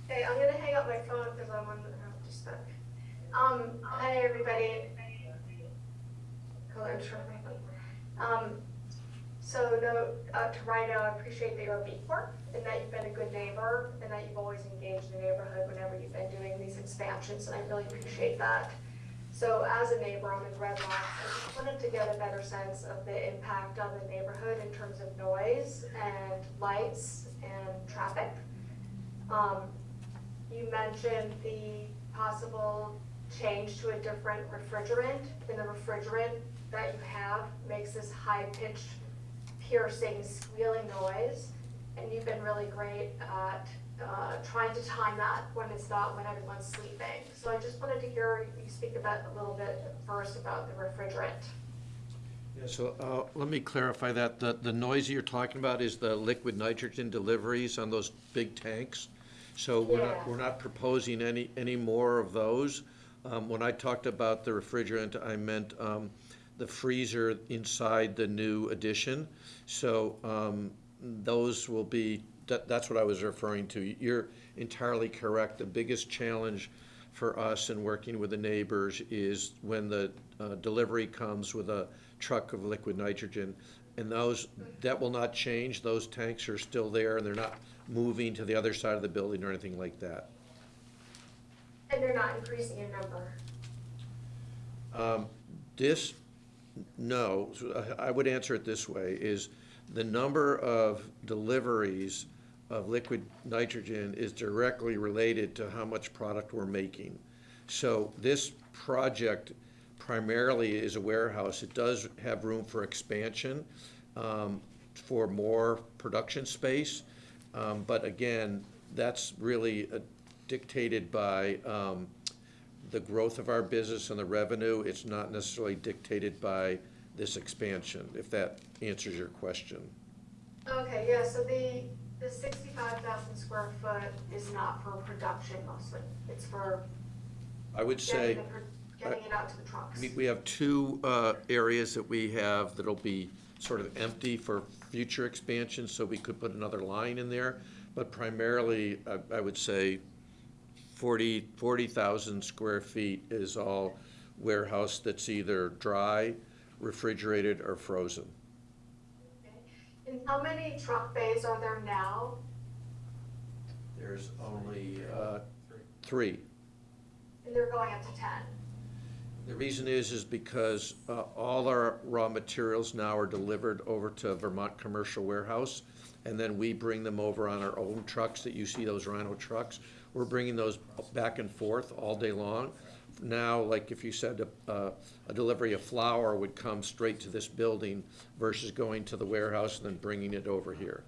Y: Hey, I'm gonna hang up my phone because I'm on the, I'm just stuck. Um, hi, everybody. Hold on, I'm trying my phone. Um, so no, uh, to Rhino, I appreciate that you're a B Corp and that you've been a good neighbor and that you've always engaged the neighborhood whenever you've been doing these expansions, and I really appreciate that. So as a neighbor, I'm in Red Rock, I just wanted to get a better sense of the impact on the neighborhood in terms of noise and lights and traffic. Um, you mentioned the possible change to a different refrigerant, and the refrigerant that you have makes this high-pitched, piercing, squealing noise, and you've been really great at uh, trying to time that when it's not when everyone's sleeping. So I just wanted to hear you speak about, a little bit first about the refrigerant.
V: Yeah, So, uh, let me clarify that. The, the noise you're talking about is the liquid nitrogen deliveries on those big tanks. So we're not, we're not proposing any, any more of those. Um, when I talked about the refrigerant, I meant, um, the freezer inside the new addition. So, um, those will be, that, that's what I was referring to. You're entirely correct. The biggest challenge for us in working with the neighbors is when the uh, delivery comes with a truck of liquid nitrogen. And those, that will not change. Those tanks are still there and they're not moving to the other side of the building or anything like that.
Y: And they're not increasing in number.
V: Um, This, no, I I would answer it this way, is the number of deliveries of liquid nitrogen is directly related to how much product we're making. So this project primarily is a warehouse. It does have room for expansion, um, for more production space. Um, But again, that's really uh, dictated by um, the growth of our business and the revenue. It's not necessarily dictated by this expansion, if that answers your question.
Y: Okay, yeah, so the, the sixty-five thousand square foot is not for production mostly, it's for
V: I would say.
Y: getting the, getting it out to the trucks.
V: We, we have two uh, areas that we have that'll be sort of empty for future expansion, so we could put another line in there. But primarily, I, I would say 40 40,000 square feet is all warehouse that's either dry, refrigerated, or frozen.
Y: And how many truck bays are there now?
V: There's only uh, three.
Y: And they're going up to ten.
V: The reason is, is because uh, all our raw materials now are delivered over to Vermont Commercial Warehouse, and then we bring them over on our own trucks that you see, those Rhino trucks. We're bringing those back and forth all day long. Now, like if you said uh, a delivery of flour would come straight to this building versus going to the warehouse and then bringing it over here.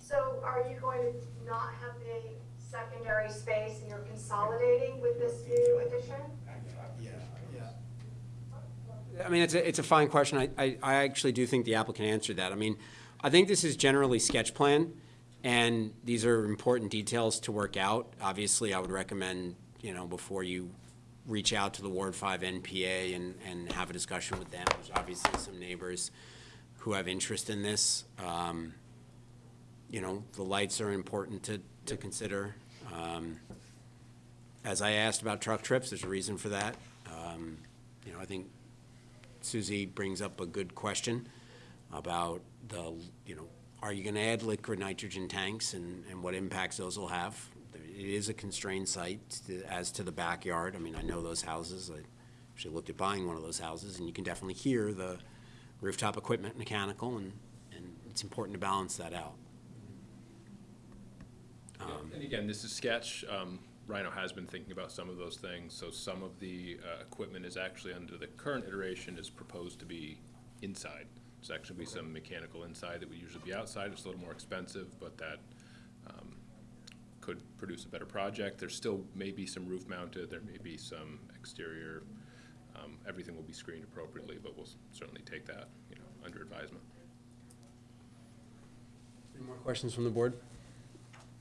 Y: So are you going to not have a secondary space and you're consolidating with this new addition? Yeah.
A: I mean, it's a, it's a fine question. I, I, I actually do think the applicant answered that. I mean, I think this is generally sketch plan, and these are important details to work out. Obviously, I would recommend, you know, before you reach out to the Ward Five NPA and, and have a discussion with them. There's obviously some neighbors who have interest in this. Um, you know, the lights are important to, to consider. Um, As I asked about truck trips, there's a reason for that. Um, You know, I think Susie brings up a good question about the, you know, are you gonna add liquid nitrogen tanks and, and what impacts those will have? It is a constrained site to- as to the backyard. I mean, I know those houses. I actually looked at buying one of those houses, and you can definitely hear the rooftop equipment, mechanical, and, and it's important to balance that out. Um,
U: And again, this is sketch. Um, Rhino has been thinking about some of those things, so some of the uh, equipment is actually under the current iteration is proposed to be inside. There's actually be some mechanical inside that would usually be outside. It's a little more expensive, but that um, could produce a better project. There still may be some roof mounted, there may be some exterior. Um, Everything will be screened appropriately, but we'll certainly take that, you know, under advisement.
A: Any more questions from the board?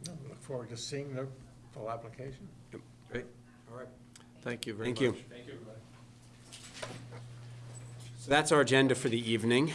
E: No, Look forward to seeing the full application. Yep.
V: Great.
A: All right.
V: Thank you very
A: Thank
V: much.
A: you.
U: Thank you, everybody.
A: So that's our agenda for the evening.